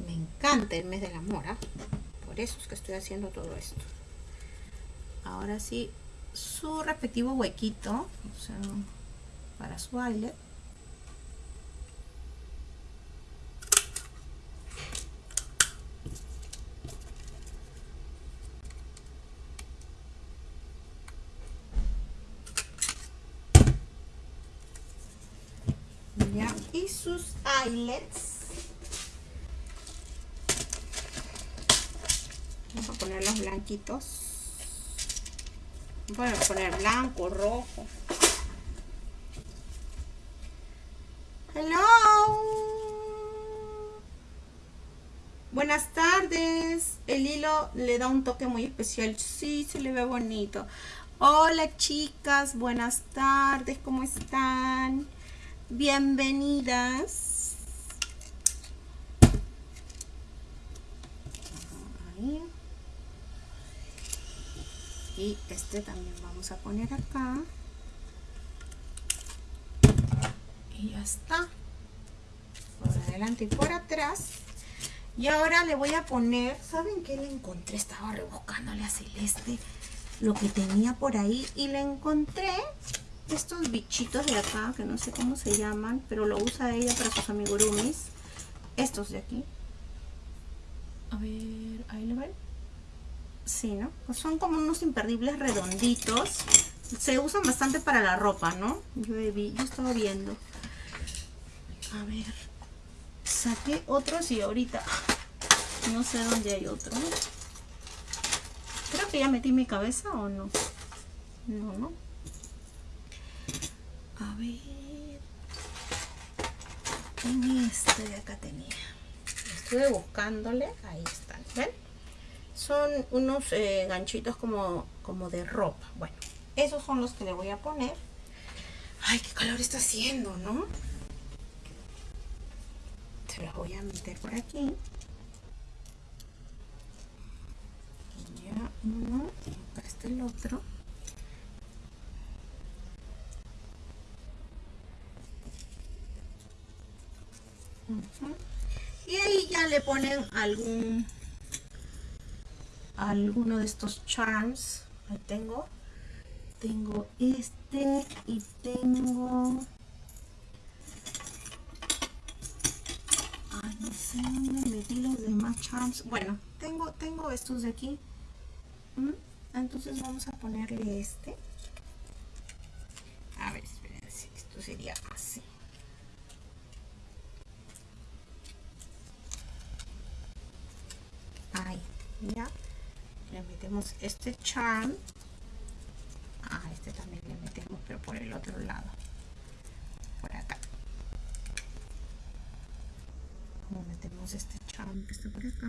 Speaker 1: Me encanta el mes del amor, ¿ah? Por eso es que estoy haciendo todo esto. Ahora sí, su respectivo huequito, para su baile. Y sus eyelets. Vamos a poner los blanquitos. A poner blanco, rojo. Hello. Buenas tardes. El hilo le da un toque muy especial. Sí, se le ve bonito. Hola chicas, buenas tardes. ¿Cómo están? Bienvenidas. Y este también vamos a poner acá. Y ya está. Por adelante y por atrás. Y ahora le voy a poner, ¿saben qué le encontré? Estaba rebuscándole a Celeste lo que tenía por ahí y le encontré estos bichitos de acá, que no sé cómo se llaman, pero lo usa ella para sus amigurumis. Estos de aquí. A ver, ahí lo ven. Sí, ¿no? Pues son como unos imperdibles redonditos. Se usan bastante para la ropa, ¿no? Yo, vi, yo estaba viendo. A ver. Saqué otros y ahorita no sé dónde hay otro. Creo que ya metí mi cabeza o no. No, no. A ver. En este de acá tenía. Estuve buscándole. Ahí están. ¿Ven? Son unos eh, ganchitos como, como de ropa. Bueno, esos son los que le voy a poner. Ay, qué calor está haciendo, ¿no? Se los voy a meter por aquí. Ya uno, acá está el otro. Y ahí ya le ponen algún alguno de estos charms. Ahí tengo. Tengo este y tengo... Ay, no sé dónde metí los demás charms. Bueno, tengo, tengo estos de aquí. Entonces vamos a ponerle este. A ver, espérense. Esto sería así. Ahí, le metemos este charm. Ah, este también le metemos pero por el otro lado. Por acá. Le metemos este charm que está por acá.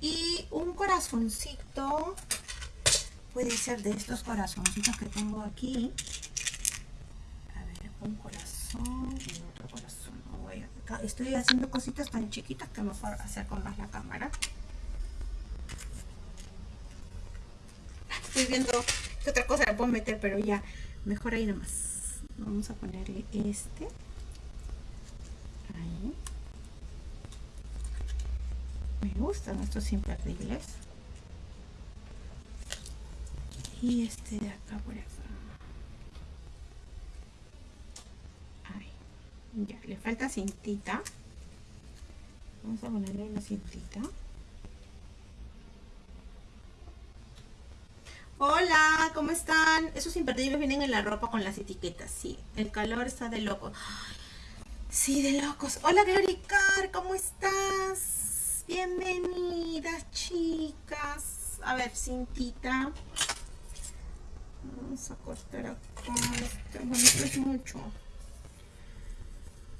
Speaker 1: Y un corazoncito puede ser de estos corazoncitos que tengo aquí a ver un corazón y otro corazón estoy haciendo cositas tan chiquitas que mejor hacer con más la cámara. Estoy viendo qué otra cosa le puedo meter, pero ya, mejor ahí nomás. Vamos a ponerle este. Ahí. Me gustan estos imperdibles. Y este de acá por acá. Ya, le falta cintita. Vamos a ponerle una cintita. Hola, ¿cómo están? Esos imperdibles vienen en la ropa con las etiquetas. Sí, el calor está de loco. Sí, de locos. Hola, Gloricar, ¿cómo estás? Bienvenidas, chicas. A ver, cintita. Vamos a cortar acá. Bueno, esto es mucho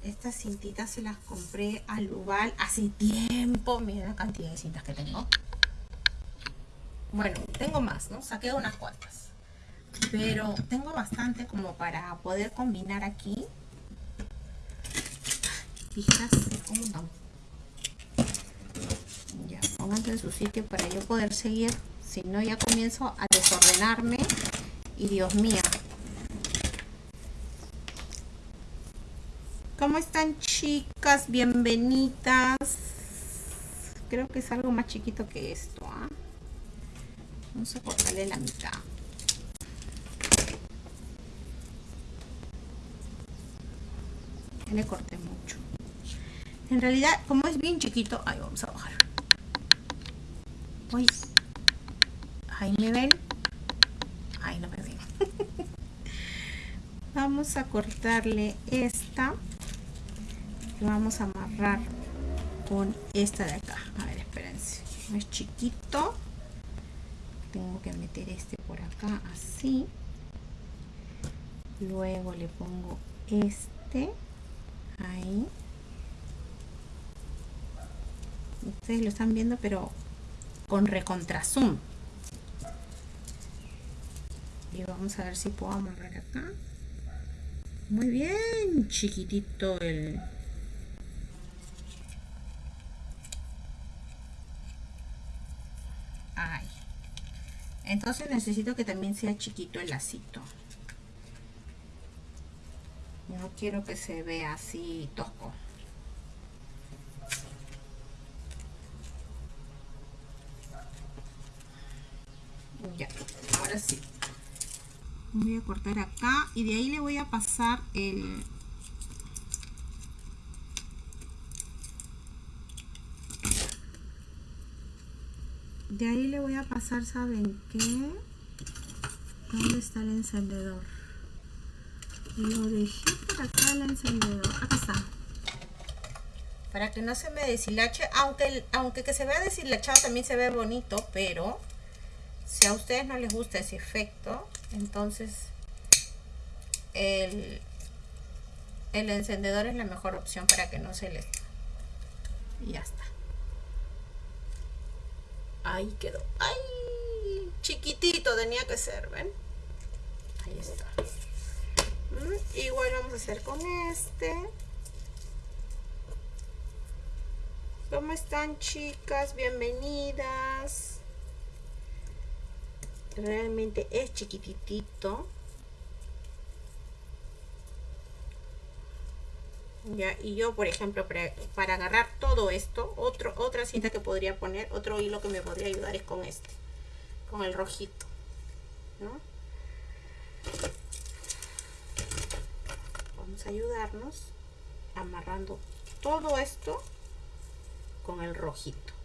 Speaker 1: Estas cintitas se las compré al Lubal hace tiempo. Miren la cantidad de cintas que tengo. Bueno, tengo más, ¿no? Saqué unas cuantas. Pero tengo bastante como para poder combinar aquí. Tijeras un montón. Ya, pónganse en su sitio para yo poder seguir. Si no, ya comienzo a desordenarme. Y Dios mío, ¿Cómo están chicas? Bienvenidas. Creo que es algo más chiquito que esto. ¿ah? Vamos a cortarle la mitad. Ya le corté mucho. En realidad, como es bien chiquito, ahí vamos a bajar. Uy. Ahí me ven. Ahí no me ven. vamos a cortarle esta vamos a amarrar con esta de acá. A ver espérense. Es chiquito. Tengo que meter este por acá así. Luego le pongo este ahí. Ustedes lo están viendo pero con recontra zoom y vamos a ver si puedo amarrar acá. Muy bien chiquitito el entonces necesito que también sea chiquito el lacito. No quiero que se vea así tosco. Ya ahora sí. Voy a cortar acá y de ahí le voy a pasar el de ahí le voy a pasar saben qué dónde está el encendedor lo dejé por acá el encendedor. Acá está. Para que no se me deshilache aunque aunque que se vea deshilachado también se ve bonito pero si a ustedes no les gusta ese efecto entonces el, el encendedor es la mejor opción para que no se les y ya está Ahí quedó. ¡Ay! Chiquitito tenía que ser, ¿ven? Ahí está. Mm, igual vamos a hacer con este. ¿Cómo están chicas? Bienvenidas. Realmente es chiquitito. Y yo por ejemplo para, agarrar todo esto otro otra cinta que podría poner otro hilo que me podría ayudar es con este con el rojito vamos a ayudarnos amarrando todo esto con el rojito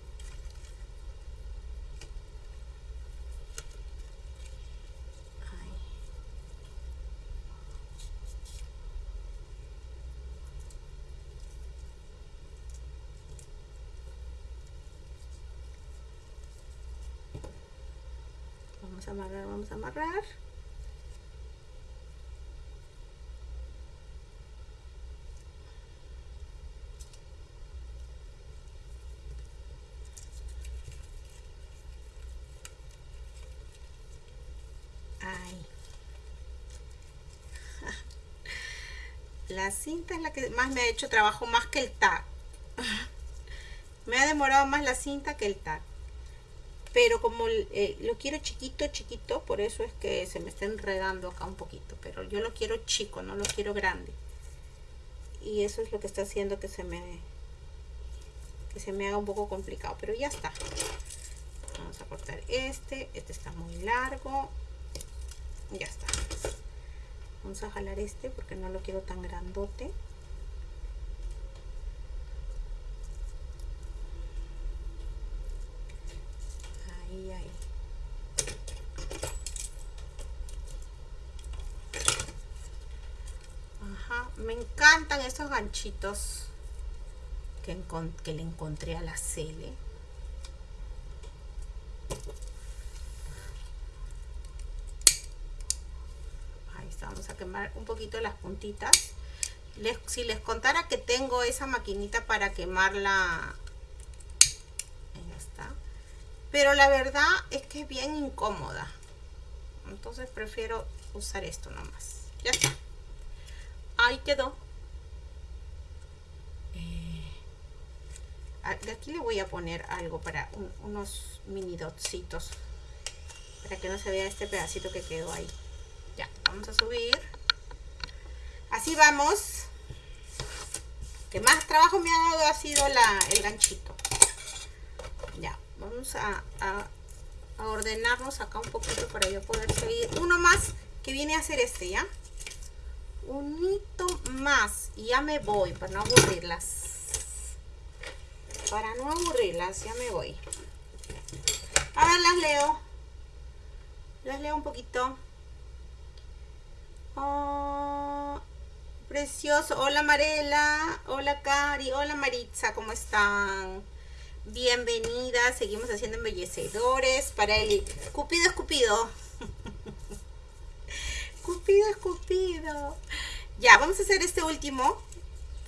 Speaker 1: amarrar, vamos a amarrar. La cinta es la que más me ha hecho trabajo, más que el tag. Me ha demorado más la cinta que el tag pero como eh, lo quiero chiquito, chiquito, por eso es que se me está enredando acá un poquito, pero yo lo quiero chico, no lo quiero grande. Y eso es lo que está haciendo que se me que se me haga un poco complicado, pero ya está. Vamos a cortar este, este está muy largo. Ya está. Vamos a jalar este porque no lo quiero tan grandote. me estos ganchitos que, que le encontré a la Cele. Ahí está, vamos a quemar un poquito las puntitas. Les, si les contara que tengo esa maquinita para quemarla Ahí está. Pero la verdad es que es bien incómoda. Entonces prefiero usar esto nomás. Ya está. Ahí quedó. De aquí le voy a poner algo para unos mini dotsitos. Para que no se vea este pedacito que quedó ahí. Ya, vamos a subir. Así vamos. Que más trabajo me ha dado ha sido la, el ganchito. Ya, vamos a, a, ordenarnos acá un poquito para yo poder seguir. Uno más que viene a ser este, ¿ya? Un hito más y ya me voy para no aburrirlas. Para no aburrirlas, ya me voy. A ver, las leo. Las leo un poquito. Oh, precioso. Hola Marela. Hola Cari. Hola Maritza. ¿Cómo están? Bienvenidas. Seguimos haciendo embellecedores para el Cupido Escupido. Cupido Escupido. Ya, vamos a hacer este último.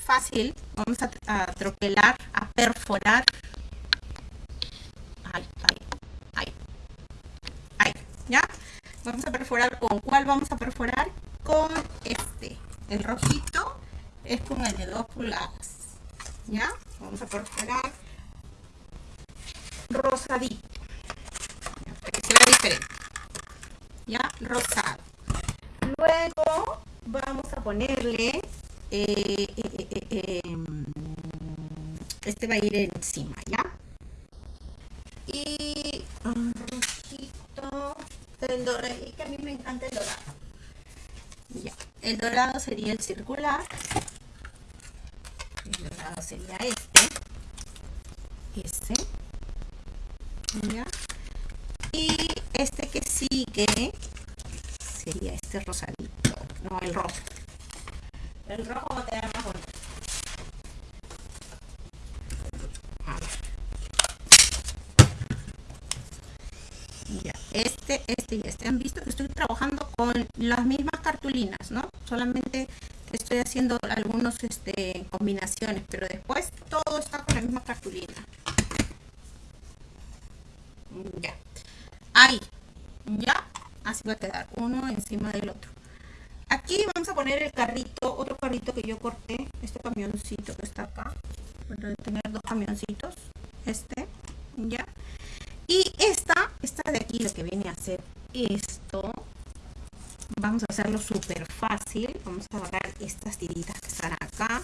Speaker 1: Fácil. Vamos a, a troquelar, perforar. Ay, ay. Ay, ¿ya? Vamos a perforar con cuál vamos a perforar? Con este. El rojito es con el de 2 pulgadas. ¿Ya? Vamos a perforar rosadito. Para diferente. ¿Ya? Rosado. Luego vamos a ponerle eh, eh, eh, este va a ir encima, ¿ya? Y un rojito, el dorado, que a mí me encanta el dorado. Ya, el dorado sería el circular. El dorado sería este. Este. ¿Ya? Y este que sigue sería este rosadito. No, el rojo. El rojo va a quedar más bonito. Ya, este, este y este. Han visto que estoy trabajando con las mismas cartulinas, ¿no? Solamente estoy haciendo algunos este, combinaciones, pero después todo está con la misma cartulina. Ya. Ahí. Ya. Así va a quedar uno encima del otro. Aquí vamos a poner el carrito, otro carrito que yo corté, este camioncito que está acá. Para tener dos camioncitos. Este, ya. Y esta, esta de aquí, lo que viene a ser esto. Vamos a hacerlo súper fácil. Vamos a agarrar estas tiritas que están acá.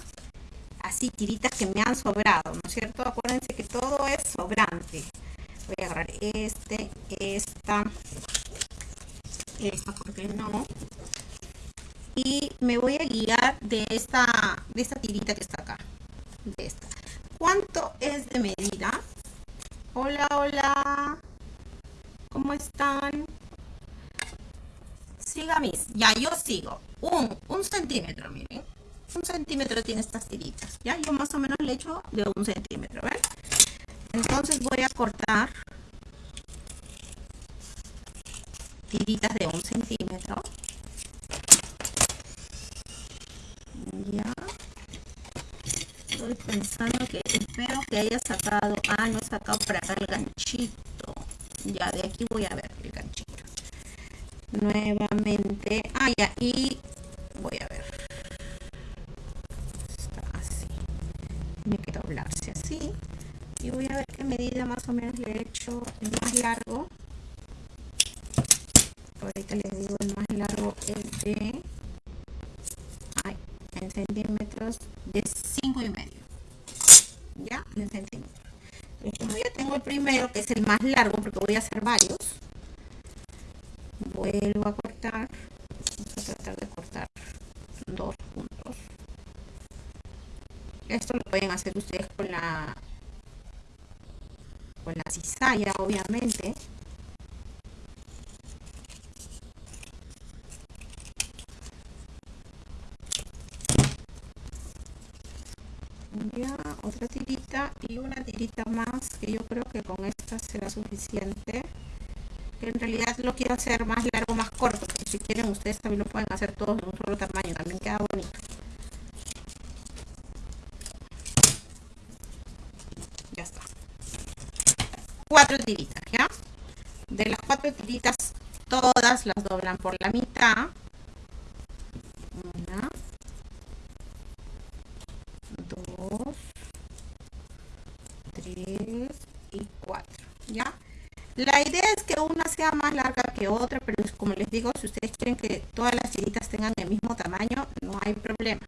Speaker 1: Así, tiritas que me han sobrado, ¿no es cierto? Acuérdense que todo es sobrante. Voy a agarrar este, esta, esta, ¿por qué no? y me voy a guiar de esta, de esta tirita que está acá. De esta. ¿Cuánto es de medida? Hola, hola. ¿Cómo están? Siga mis. Ya, yo sigo. Un, un centímetro, miren. Un centímetro tiene estas tiritas. Ya, yo más o menos le echo de un centímetro. Entonces voy a cortar tiritas de un centímetro. ya estoy pensando que espero que haya sacado ah no he sacado para acá el ganchito ya de aquí voy a ver el ganchito nuevamente. Ah ya y voy a ver. Está así. Tiene que doblarse así. Y voy a ver qué medida más o menos le he hecho el más largo. Ahorita les digo el más largo es de en centímetros de 5 y medio. Ya en centímetros. Como ya tengo el primero que es el más largo porque voy a hacer varios vuelvo a cortar vamos a tratar de cortar dos puntos. Esto lo pueden hacer ustedes con la con la cizalla obviamente. Ya otra tirita y una tirita más que yo creo que con esta será suficiente. Que en realidad lo quiero hacer más largo más corto pero si quieren ustedes también lo pueden hacer todos de un solo tamaño también queda bonito cuatro tiritas, ¿ya? De las cuatro tiritas, todas las doblan por la mitad. Una, dos, tres y cuatro, ¿ya? La idea es que una sea más larga que otra, pero como les digo, si ustedes quieren que todas las tiritas tengan el mismo tamaño, no hay problema.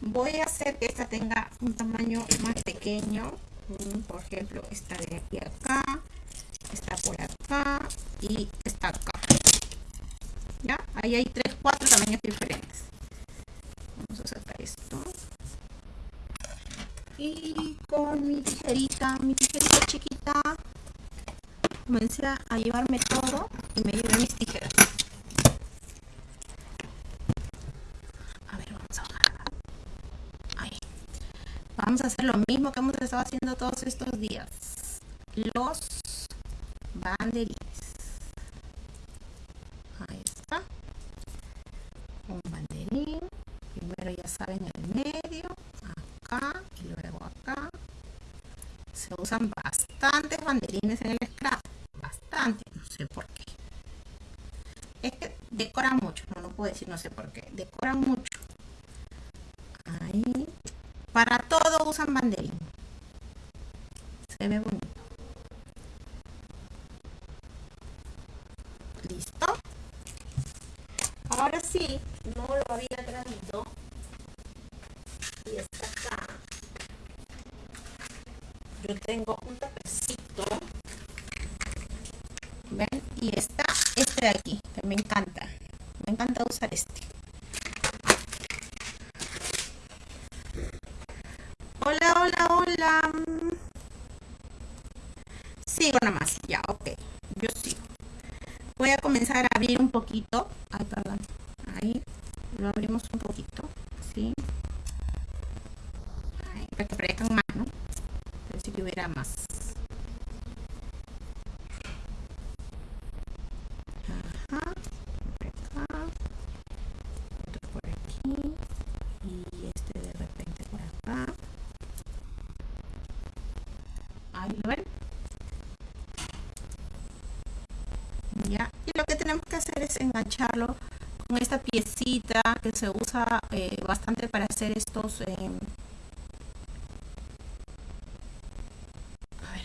Speaker 1: Voy a hacer que esta tenga un tamaño más pequeño. Mm, por ejemplo, esta de aquí acá, esta por acá y esta acá. ¿Ya? Ahí hay tres, cuatro tamaños diferentes. Vamos a sacar esto. Y con mi tijerita, mi tijerita chiquita, comencé a llevarme todo y me llevé mis tijeras. A ver, vamos a bajar. Ahí. Vamos a hacer lo mismo que hemos estado haciendo todos estos días. Los banderines. Ahí está. Un banderín. Primero ya saben el medio. Acá y luego acá. Se usan bastantes banderines en el scrap no sé por qué. Es que decoran mucho, no, lo puedo decir no sé por qué, decoran mucho. Ahí. Usan banderín. Se ve bonito. Listo. Ahora sí, no lo había traído. Y está acá. Yo tengo un tapecito y está este de aquí que me encanta me encanta usar este hola hola hola sigo más ya ok yo sigo voy a comenzar a abrir un poquito ay perdón ahí lo abrimos un poquito así para que parezcan más no parece que hubiera más hacer es engancharlo con esta piecita que se usa eh, bastante para hacer estos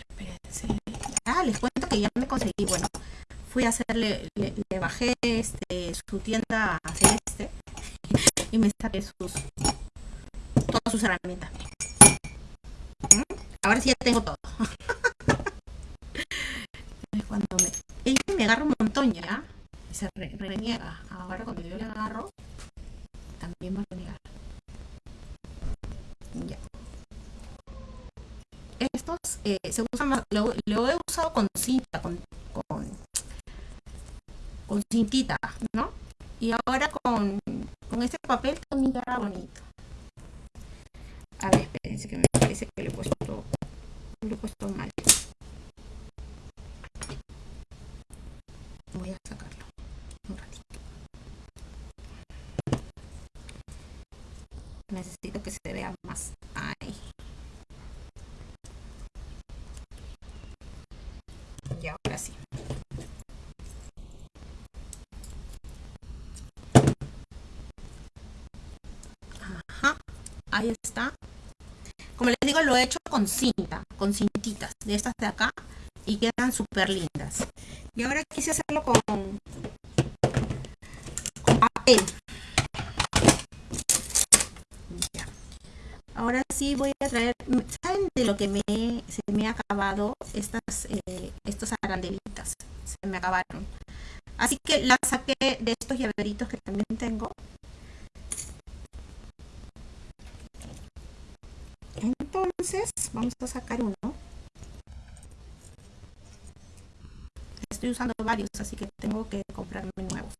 Speaker 1: espérense. Ah les cuento que ya me conseguí bueno fui a hacerle le, bajé este su tienda a este y me saqué sus todas sus herramientas ¿Mm? ahora sí ya tengo todo cuando me ella me agarra un montón ya se reniega. Ahora cuando yo le agarro, también va a renegar. Ya. Estos eh, se usan más, lo, he usado con cinta, con, con, con cintita, ¿no? Y ahora con, con este papel también queda bonito. A ver, espérense que me parece que le he puesto, lo he puesto mal. Voy a sacarlo. necesito que se vea más ahí y ahora sí Ajá, ahí está como les digo lo he hecho con cinta con cintitas de estas de acá y quedan súper lindas y ahora quise hacerlo con, con papel ahora sí voy a traer, ¿saben de lo que me, se me ha acabado? Estas, eh, estos arandelitas, se me acabaron. Así que las saqué de estos llaveritos que también tengo. Entonces, vamos a sacar uno. Estoy usando varios, así que tengo que comprarme nuevos.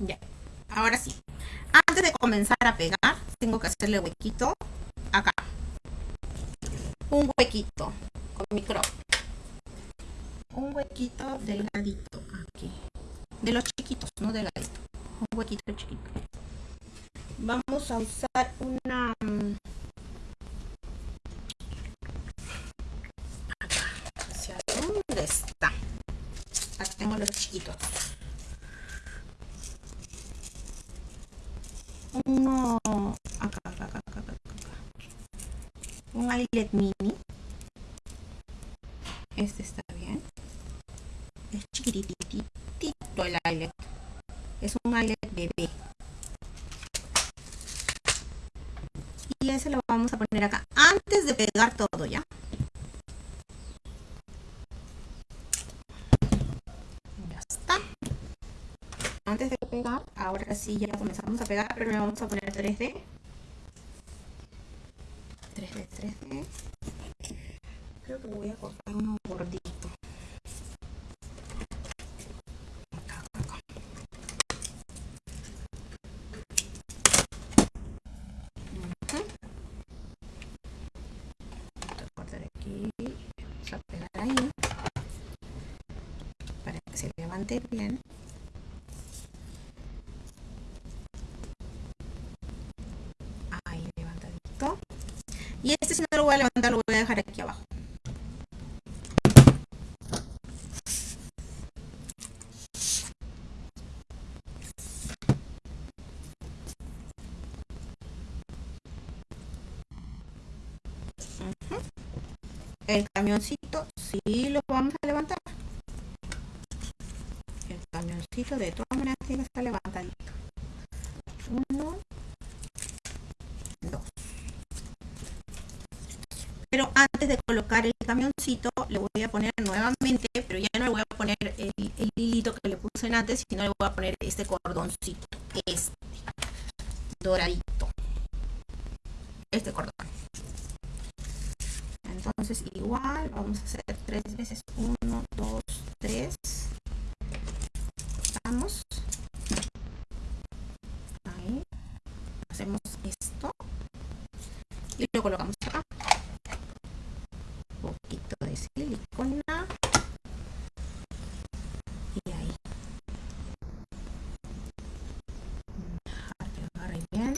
Speaker 1: Ya, ahora sí. Antes de comenzar a pegar, tengo que hacerle huequito acá. Un huequito con mi crop. Un huequito delgadito aquí. De los chiquitos, no delgadito. Un huequito chiquito. vamos a usar una acá hacia dónde está acá tengo los chiquitos. Uno acá acá acá acá, acá, un eyelet mini. Este está bien. Es chiquititito el eyelet es un eyelet bebé. Y ese lo vamos a poner acá antes de pegar todo ya ya está. Antes de pegar ahora sí ya comenzamos a pegar pero le vamos a poner 3D 3D 3D creo que voy a cortar uno gordito bien. Ahí levantadito. Y este si no lo voy a levantar, lo voy a dejar aquí abajo. El camioncito sí lo vamos a levantar de todas maneras tiene que estar levantadito. Uno, dos. Pero antes de colocar el camioncito, le voy a poner nuevamente, pero ya no le voy a poner el, el hilito que le puse antes, sino le voy a poner este cordoncito, este, doradito. Este cordón. Entonces igual vamos a hacer tres veces. Uno, dos, tres. Ahí. Hacemos esto. Y lo colocamos acá. Un poquito de silicona. Y ahí. Dejar que agarre bien.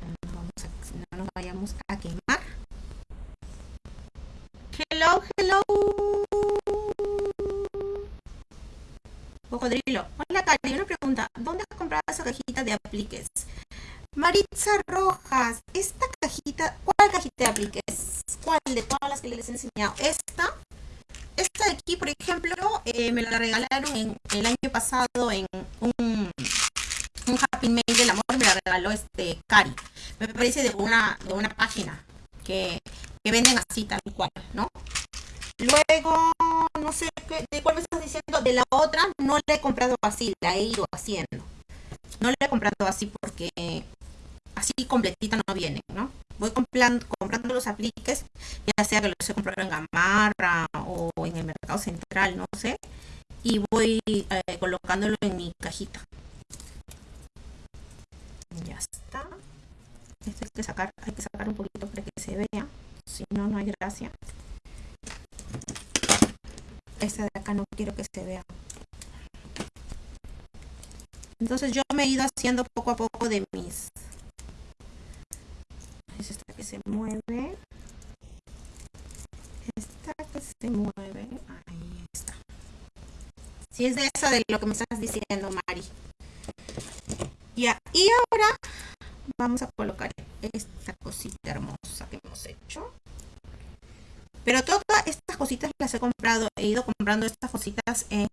Speaker 1: No, vamos a, no nos vayamos a quemar. Hello, hello. Hola una pregunta. ¿Dónde has comprado esa cajita de apliques? Maritza Rojas, esta cajita, ¿cuál cajita de apliques? ¿Cuál de todas las que les he enseñado? Esta, esta de aquí, por ejemplo, eh, me la regalaron en, el año pasado en un, un Happy Mail del amor, me la regaló este Cari. Me parece de una, de una página que, que venden así tal cual, ¿no? Luego, no sé de cuál me estás diciendo, de la otra no la he comprado así, la he ido haciendo. No la he comprado así porque así completita no viene, ¿no? Voy comprando, comprando los apliques, ya sea que los he comprado en Gamarra o en el mercado central, no sé, y voy eh, colocándolo en mi cajita. Ya está. Esto hay que sacar, hay que sacar un poquito para que se vea, si no, no hay gracia esta de acá no quiero que se vea entonces yo me he ido haciendo poco a poco de mis es esta que se mueve. Esta que se mueve. Ahí está. Si es de esa de lo que me estás diciendo Mari. Ya y ahora vamos a colocar esta cosita hermosa que hemos hecho. Pero todas estas cositas las he comprado, he ido comprando estas cositas en,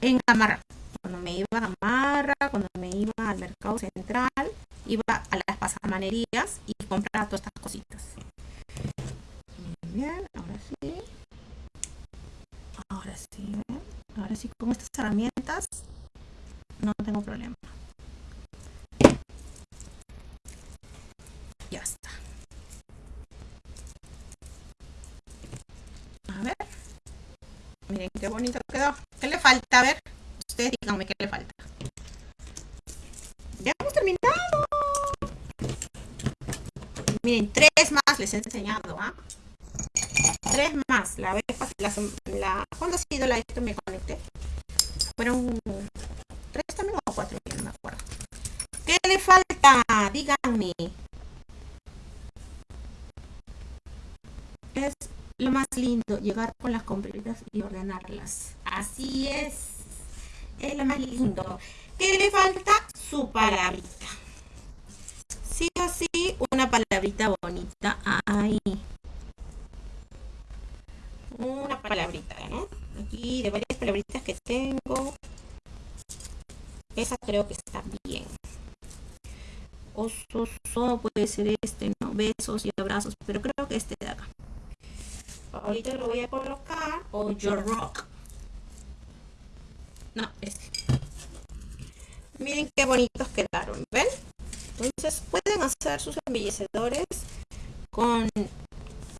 Speaker 1: en Gamarra. Cuando me iba a Gamarra, cuando me iba al mercado central, iba a las pasamanerías y compraba todas estas cositas. Bien, ahora sí. Ahora sí, ahora sí con estas herramientas no tengo problema. Ya está. Miren qué bonito quedó. ¿Qué le falta? A ver, ustedes díganme qué le falta. Ya hemos terminado. Miren, tres más les he enseñado, ¿ah? Tres más. La vez la, la, ¿Cuándo ha sido la esto me conecté? Fueron tres también o cuatro, no me acuerdo. ¿Qué le falta? Díganme. Es lo más lindo, llegar con las compritas y ordenarlas. Así es. Es lo más lindo. ¿Qué le falta? Su palabrita. Sí o sí, una palabrita bonita. Ahí. Una palabrita, ¿no? Aquí de varias palabritas que tengo. Esa creo que está bien. Oso, puede ser este, ¿no? Besos y abrazos, pero creo que este de acá. Ahorita lo voy a colocar. O Your Rock. No, este. Miren qué bonitos quedaron, ¿ven? Entonces pueden hacer sus embellecedores con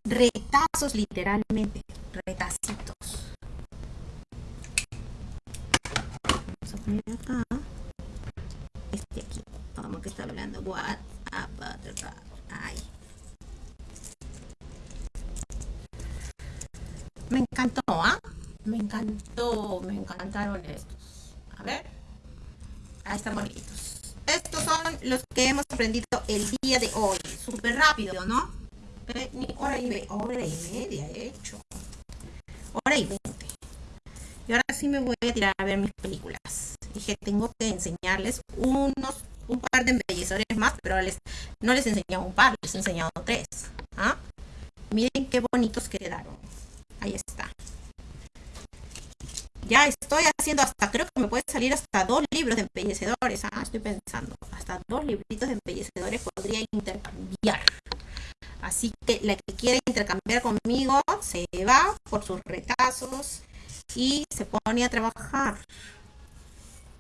Speaker 1: retazos literalmente, retacitos. Vamos a poner acá. Este aquí. Vamos que está hablando. What the Ay. Me encantó, ¿ah? Me encantó, me encantaron estos. A ver. Ahí están bonitos. Estos son los que hemos aprendido el día de hoy. Súper rápido, ¿no? Ni hora y, media, hora y media he hecho. Hora y veinte. Y ahora sí me voy a tirar a ver mis películas. Dije, tengo que enseñarles unos, un par de embellecedores más, pero no les he enseñado un par, les he enseñado tres. ¿Ah? Miren qué bonitos quedaron. Ahí está. Ya estoy haciendo hasta, creo que me puede salir hasta dos libros de embellecedores. Ah, estoy pensando, hasta dos libritos de embellecedores podría intercambiar. Así que la que quiere intercambiar conmigo se va por sus retazos y se pone a trabajar.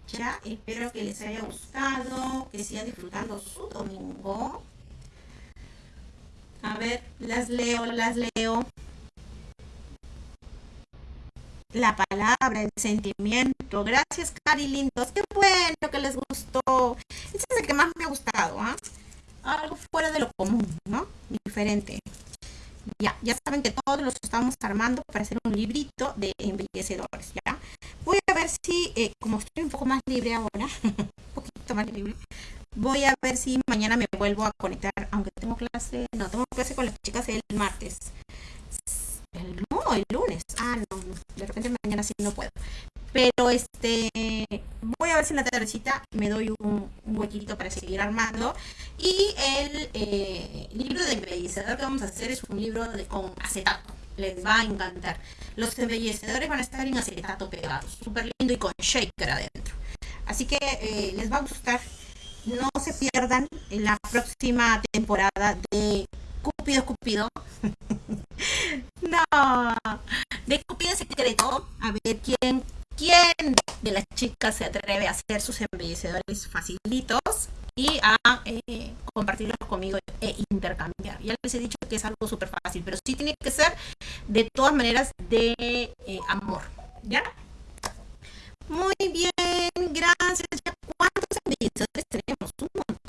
Speaker 1: Ya, espero que les haya gustado, que sigan disfrutando su domingo. A ver, las leo, las leo la palabra, el sentimiento. Gracias, Cari Lindos. Qué bueno que les gustó. Ese es el que más me ha gustado, ¿ah? Algo fuera de lo común, ¿no? Diferente. Ya, ya saben que todos los estamos armando para hacer un librito de embellecedores, ¿ya? Voy a ver si, eh, como estoy un poco más libre ahora, un poquito más libre, voy a ver si mañana me vuelvo a conectar, aunque tengo clase, no, tengo clase con las chicas el martes. No, el lunes. Ah, no, de repente mañana sí no puedo. Pero este, voy a ver si en la tardecita me doy un, huequito para seguir armando. Y el eh, libro de embellecedor que vamos a hacer es un libro de, con acetato. Les va a encantar. Los embellecedores van a estar en acetato pegados. Súper lindo y con shaker adentro. Así que eh, les va a gustar. No se pierdan la próxima temporada de Cúpido Cúpido. no, de Cupido Secreto. A ver quién, quién de las chicas se atreve a hacer sus embellecedores facilitos y a eh, compartirlos conmigo e intercambiar. Ya les he dicho que es algo súper fácil, pero sí tiene que ser de todas maneras de eh, amor. ¿Ya? Muy bien, gracias. ¿Cuántos embellecedores tenemos? Un montón.